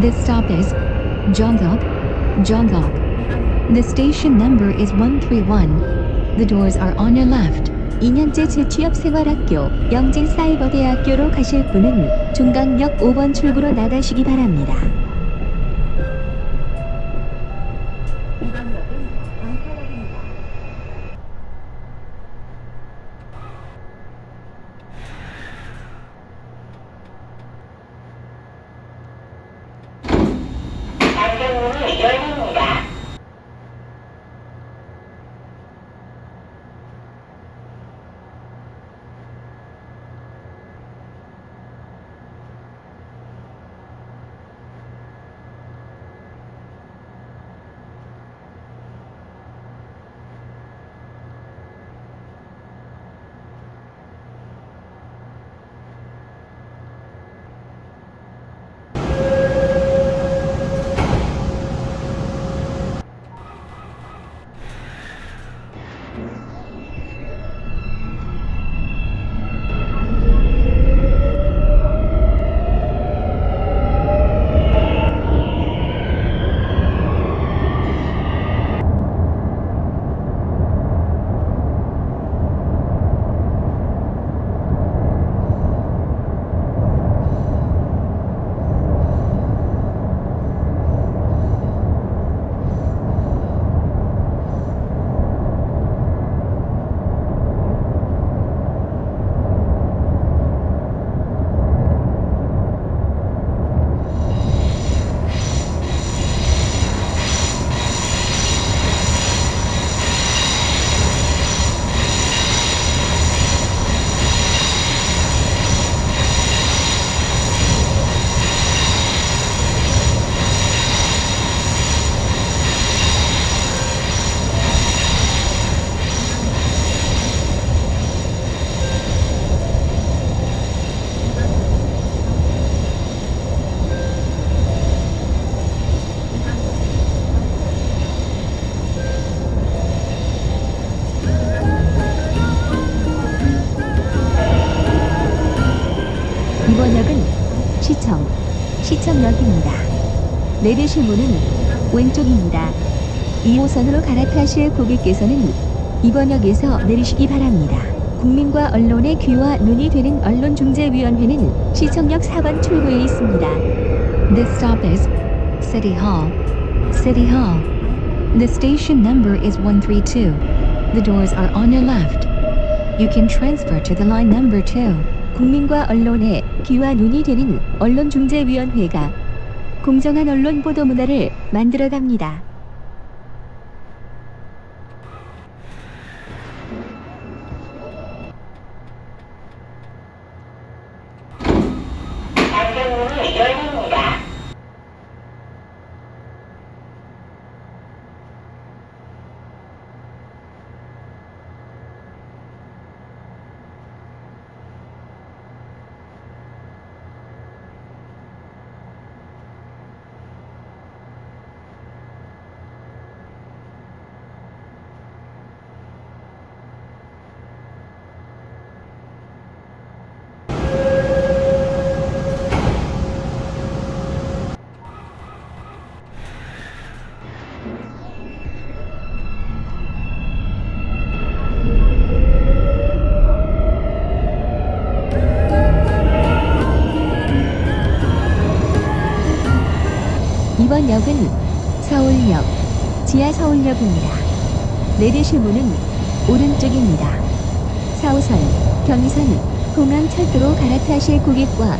This stop is Jongok, Jongok. The station number is 131. The doors are on your left. 2년제 재취업생활학교 영진사이버대학교로 가실 분은 종각역 5번 출구로 나가시기 바랍니다. 내리실 문은 왼쪽입니다. 2호선으로 갈아타실 고객께서는 이번 역에서 내리시기 바랍니다. 국민과 언론의 귀와 눈이 되는 언론중재위원회는 시청역 4번 출구에 있습니다. This stop is City Hall. City Hall. The station number is 132. The doors are on your left. You can transfer to the line number 2. 국민과 언론의 귀와 눈이 되는 언론중재위원회가 공정한 언론 보도 문화를 만들어갑니다. 서울역입니다. 내리실 문은 오른쪽입니다. 4호선, 경의선, 공항철도로 갈아타실 고객과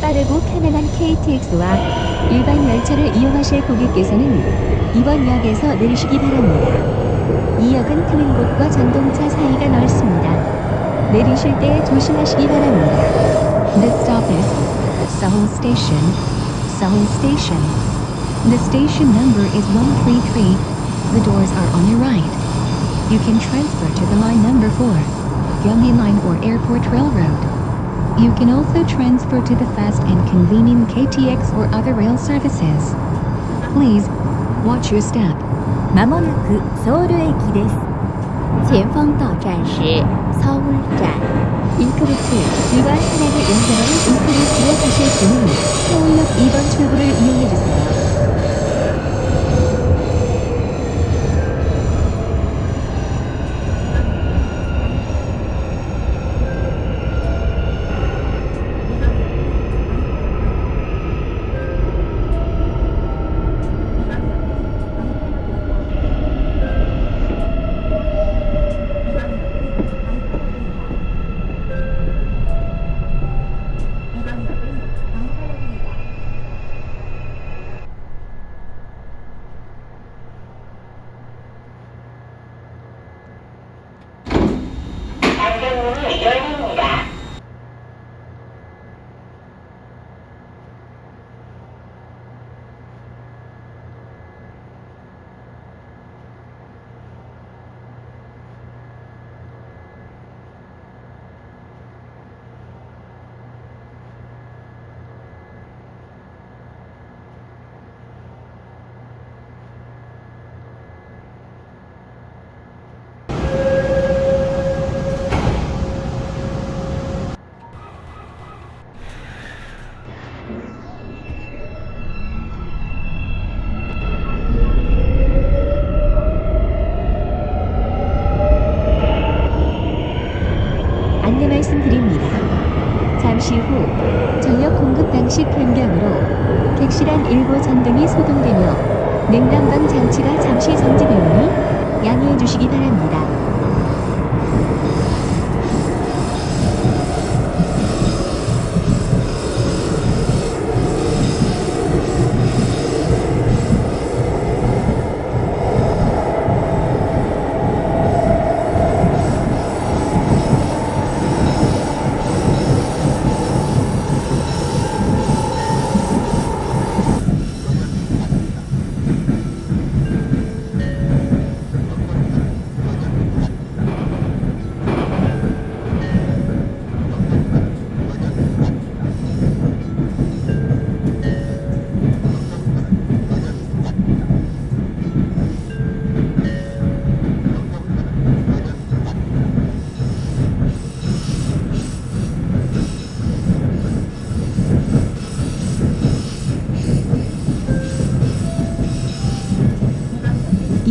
빠르고 편안한 KTX와 일반 열차를 이용하실 고객께서는 이번 역에서 내리시기 바랍니다. 이 역은 트는 곳과 전동차 사이가 넓습니다. 내리실 때 조심하시기 바랍니다. This stop is Seoul Station. Seoul Station. The station number is 133. The doors are on your right. You can transfer to the line number 4, Gyeonggi Line or Airport Railroad. You can also transfer to the fast and convenient KTX or other rail services. Please, watch your step. まもなくソウル駅です前方到站是 서울站. 인크루트 일반 차량을 연결하는 인크루트로 가실 분은 서울역 2번 출구를 이용해 주세요.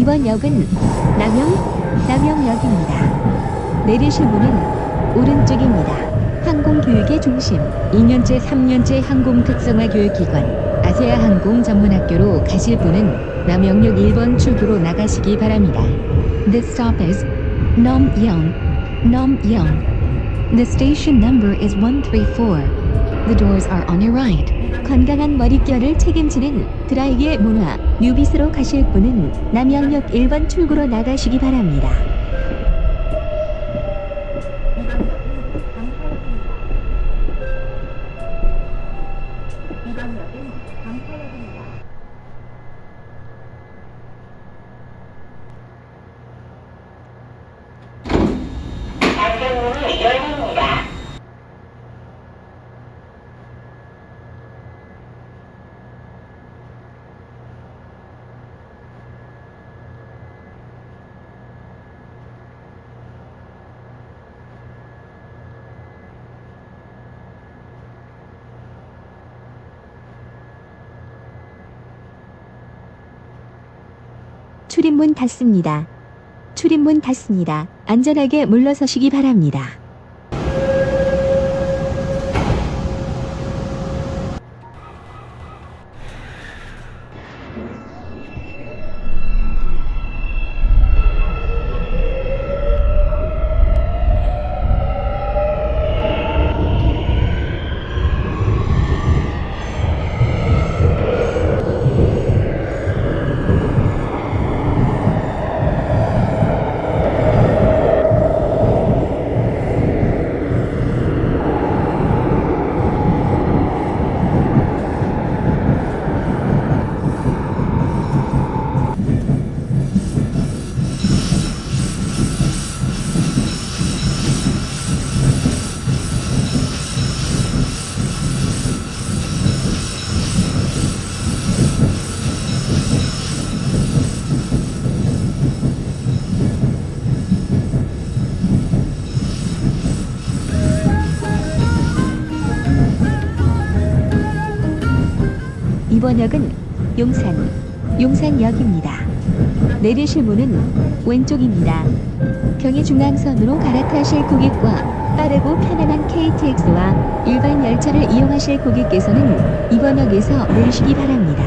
이번 역은 남영, 남영역입니다. 내리실 문은 오른쪽입니다. 항공교육의 중심, 2년제, 3년제 항공 특성화 교육기관, 아세아 항공 전문학교로 가실 분은 남영역 1번 출구로 나가시기 바랍니다. This stop is Namyeong. The station number is 134. The doors are on your right. 건강한 머릿결을 책임지는 드라이기의 문화 뉴비스로 가실 분은 남양역 1번 출구로 나가시기 바랍니다. 출입문 닫습니다. 출입문 닫습니다. 안전하게 물러서시기 바랍니다. 이번 역은 용산, 용산역입니다. 내리실 문은 왼쪽입니다. 경의중앙선으로 갈아타실 고객과 빠르고 편안한 KTX와 일반 열차를 이용하실 고객께서는 이번 역에서 내리시기 바랍니다.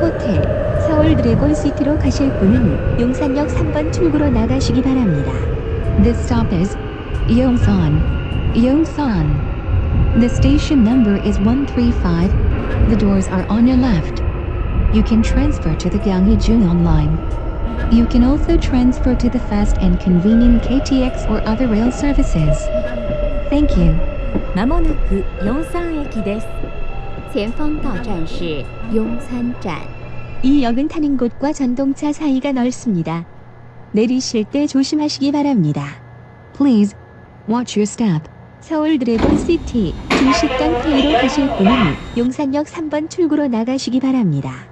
호텔, 서울 드래곤 시티로 가실 분은 용산역 3번 출구로 나가시기 바랍니다. This stop is. Yongsan. The station number is 135. The doors are on your left. You can transfer to the Gyeonggi-Jung line. You can also transfer to the fast and convenient KTX or other rail services. Thank you. まもなく四山駅です。前方到站是雍山站。 이 역은 타는 곳과 전동차 사이가 넓습니다. 내리실 때 조심하시기 바랍니다. Please watch your step. 서울 드래곤 시티 중식당 페이로 가실 분은 용산역 3번 출구로 나가시기 바랍니다.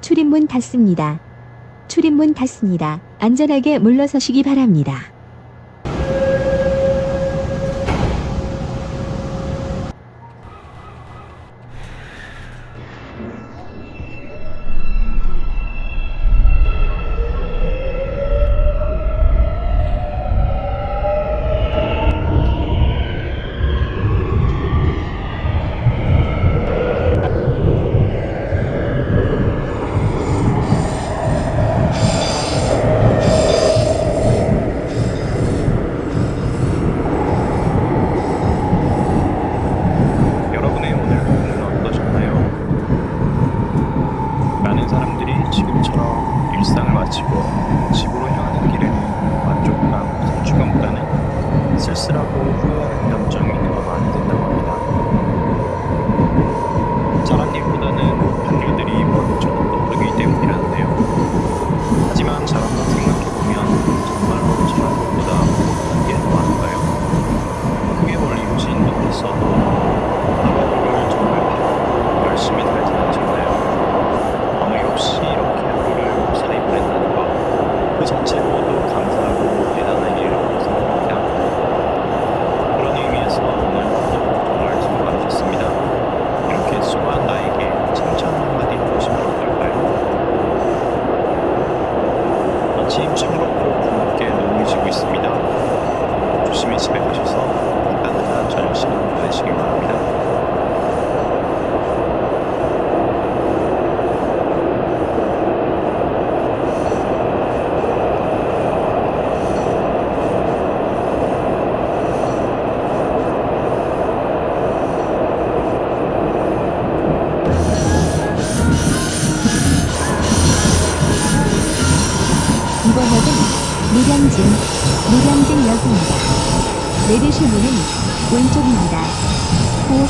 출입문 닫습니다. 출입문 닫습니다. 안전하게 물러서시기 바랍니다.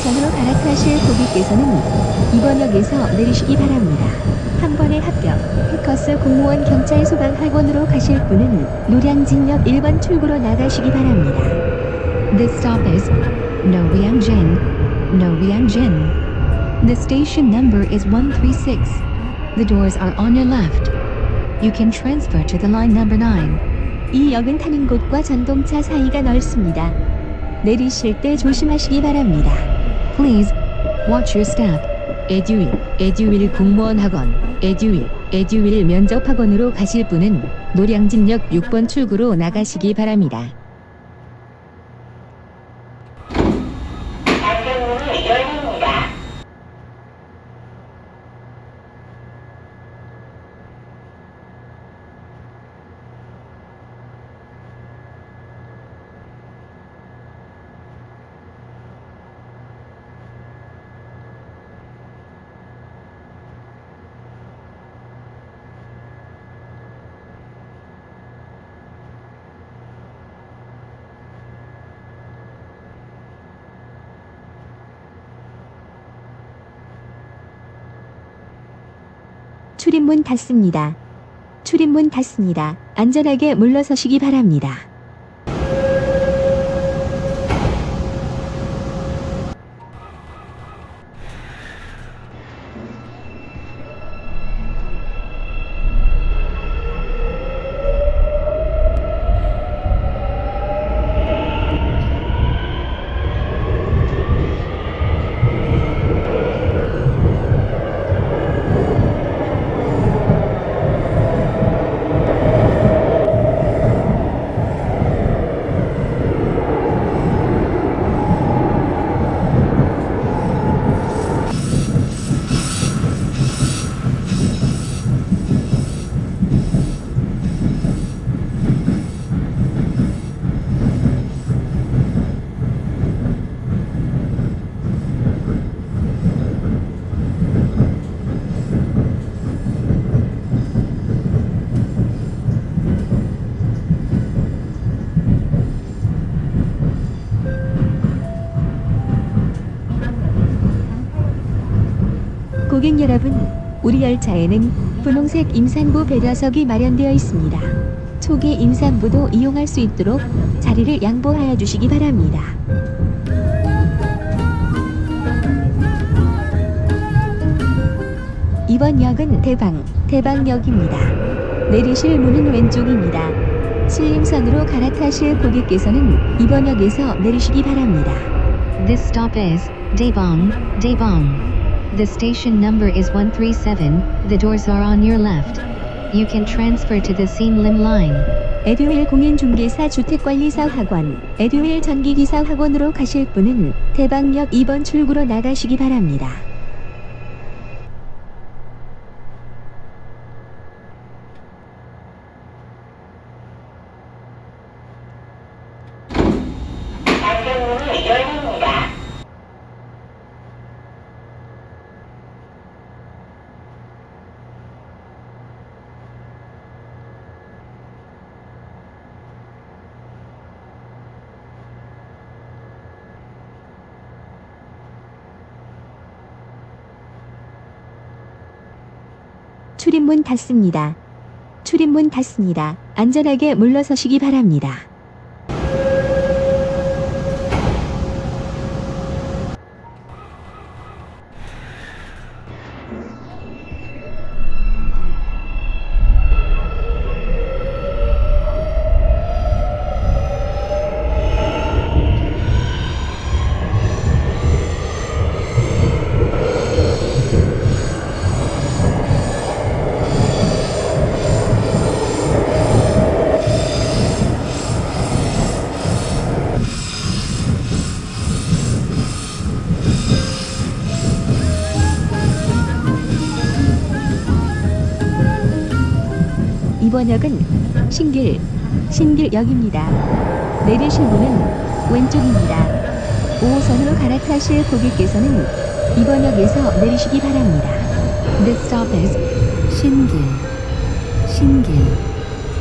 9호선으로 갈아타실 고객께서는 이번 역에서 내리시기 바랍니다. 한 번에 합격, 해커스 공무원 경찰 소방 학원으로 가실 분은 노량진역 1번 출구로 나가시기 바랍니다. This stop is Noryang-jin, Noryang-jin. The station number is 136. The doors are on your left. You can transfer to the line number 9. 이 역은 타는 곳과 전동차 사이가 넓습니다. 내리실 때 조심하시기 바랍니다. Please watch your step. 에듀윌, 에듀윌 공무원 학원, 에듀윌, 에듀윌 면접 학원으로 가실 분은 노량진역 6번 출구로 나가시기 바랍니다. 닫습니다. 출입문 닫습니다. 안전하게 물러서시기 바랍니다. 고객 여러분, 우리 열차에는 분홍색 임산부 배려석이 마련되어 있습니다. 초기 임산부도 이용할 수 있도록 자리를 양보하여 주시기 바랍니다. 이번 역은 대방, 대방역입니다. 내리실 문은 왼쪽입니다. 신림선으로 갈아타실 고객께서는 이번 역에서 내리시기 바랍니다. This stop is Daebong, Daebong. The station number is 137. The doors are on your left. You can transfer to the Lim line. 에듀윌 공인중개사 주택관리사 학원, 에듀윌 전기기사 학원으로 가실 분은 대방역 2번 출구로 나가시기 바랍니다. 출입문 닫습니다. 출입문 닫습니다. 안전하게 물러서시기 바랍니다. 이번 역은 신길, 신길역입니다. 내리실 문은 왼쪽입니다. 5호선으로 갈아타실 고객께서는 이번 역에서 내리시기 바랍니다. This stop is 신길, 신길.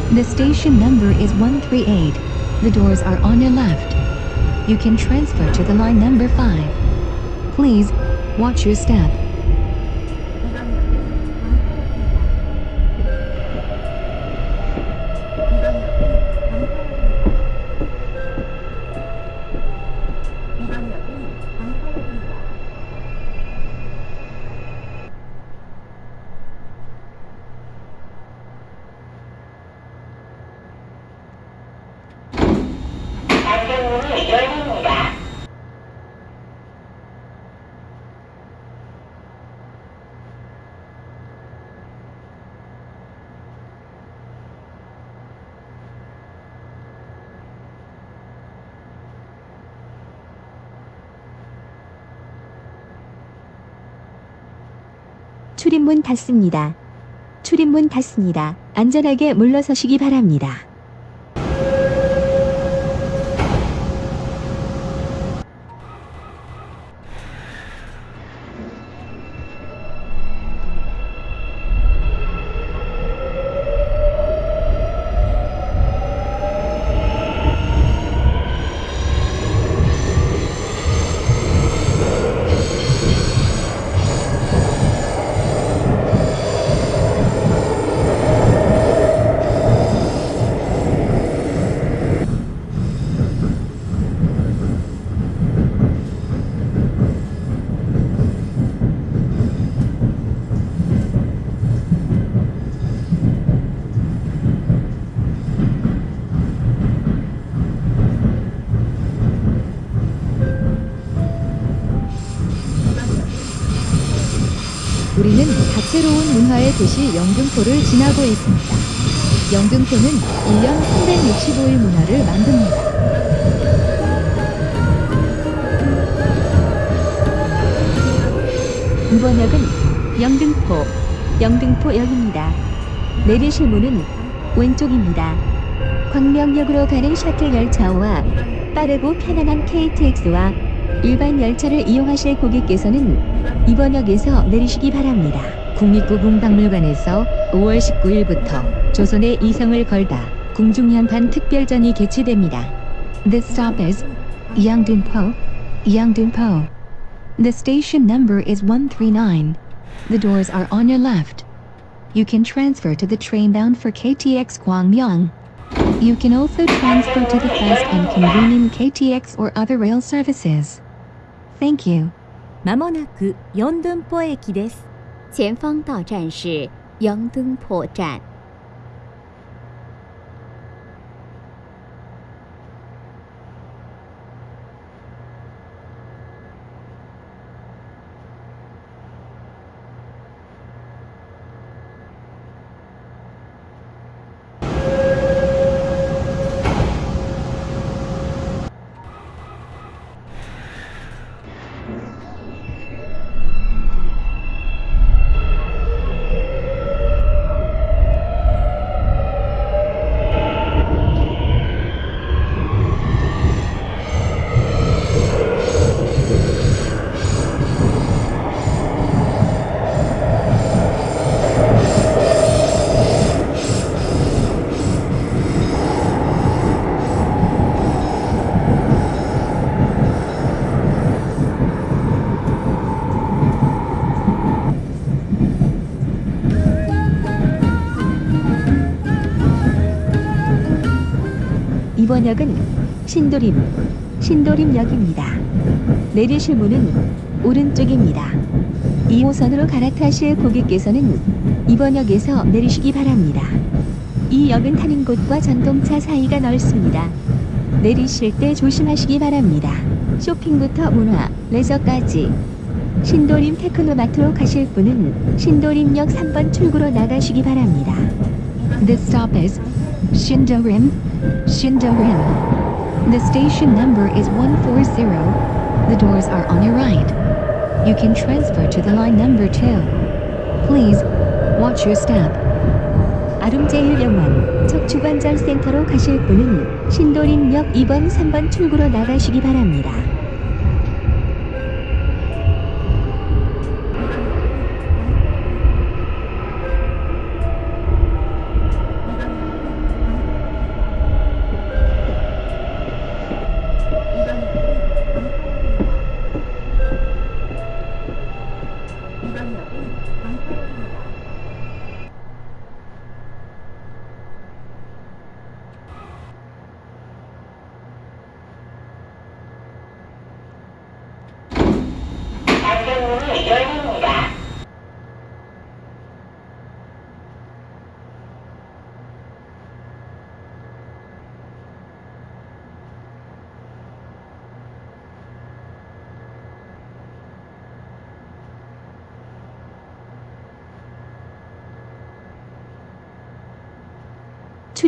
The station number is 138. The doors are on your left. You can transfer to the line number 5. Please watch your step. 출입문 닫습니다. 출입문 닫습니다. 안전하게 물러서시기 바랍니다. 우리는 다채로운 문화의 도시 영등포를 지나고 있습니다. 영등포는 1년 365일 문화를 만듭니다. 이번 역은 영등포, 영등포역입니다. 내리실 문은 왼쪽입니다. 광명역으로 가는 셔틀 열차와 빠르고 편안한 KTX와 일반 열차를 이용하실 고객께서는 이번 역에서 내리시기 바랍니다. 국립故宮박물관에서 5월 19일부터 조선의 이성을 걸다 궁중연판 특별전이 개최됩니다. This stop is Yangdunpo, Yangdunpo. The station number is 139. The doors are on your left. You can transfer to the train bound for KTX Gwangyang. You can also transfer to the fast and convenient KTX or other rail services. Thank you. まもなく四dunpo駅です。 前方到站是杨登破站。 이번 역은 신도림, 신도림역입니다. 내리실 문은 오른쪽입니다. 2호선으로 갈아타실 고객께서는 이번 역에서 내리시기 바랍니다. 이 역은 타는 곳과 전동차 사이가 넓습니다. 내리실 때 조심하시기 바랍니다. 쇼핑부터 문화, 레저까지 신도림 테크노마트로 가실 분은 신도림역 3번 출구로 나가시기 바랍니다. This stop is Shindorim, Shindorim. The station number is 140. The doors are on your right. You can transfer to the line number 2. Please watch your step. 아름제일병원 척추관절센터로 가실 분은 신도림역 2번 3번 출구로 나가시기 바랍니다.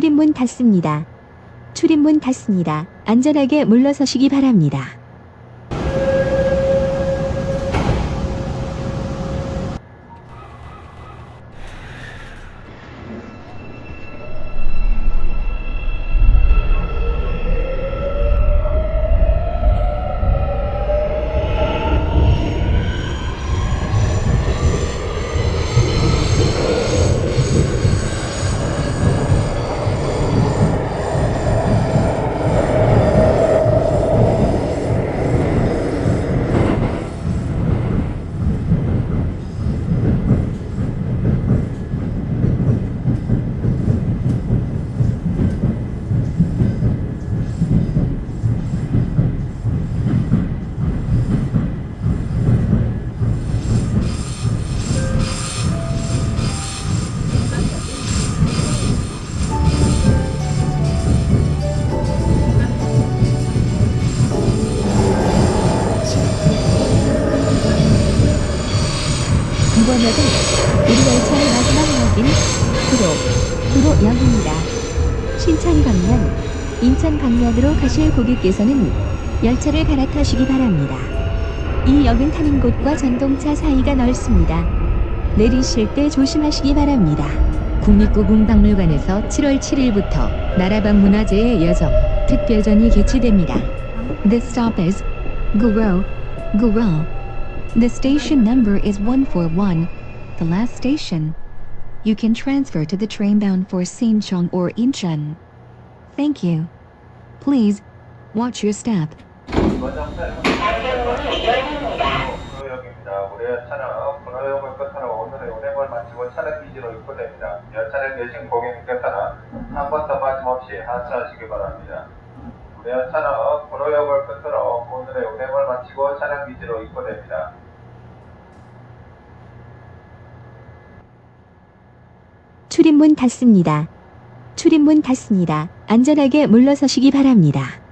출입문 닫습니다. 출입문 닫습니다. 안전하게 물러서시기 바랍니다. 방면으로 가실 고객께서는 열차를 갈아타시기 바랍니다. 이 역은 타는 곳과 전동차 사이가 넓습니다. 내리실 때 조심하시기 바랍니다. 국립故宮박물관에서 7월 7일부터 나라방 문화재의 여정 특별전이 개최됩니다. This stop is Guro, Guro. The station number is 141, the last station. You can transfer to the train bound for Sinchon or Incheon. Thank you. Please watch your step. 끝으로 오늘의 운행을 마치고 차량 기지로 입고됩니다. 출입문 닫습니다. 출입문 닫습니다. 안전하게 물러서시기 바랍니다.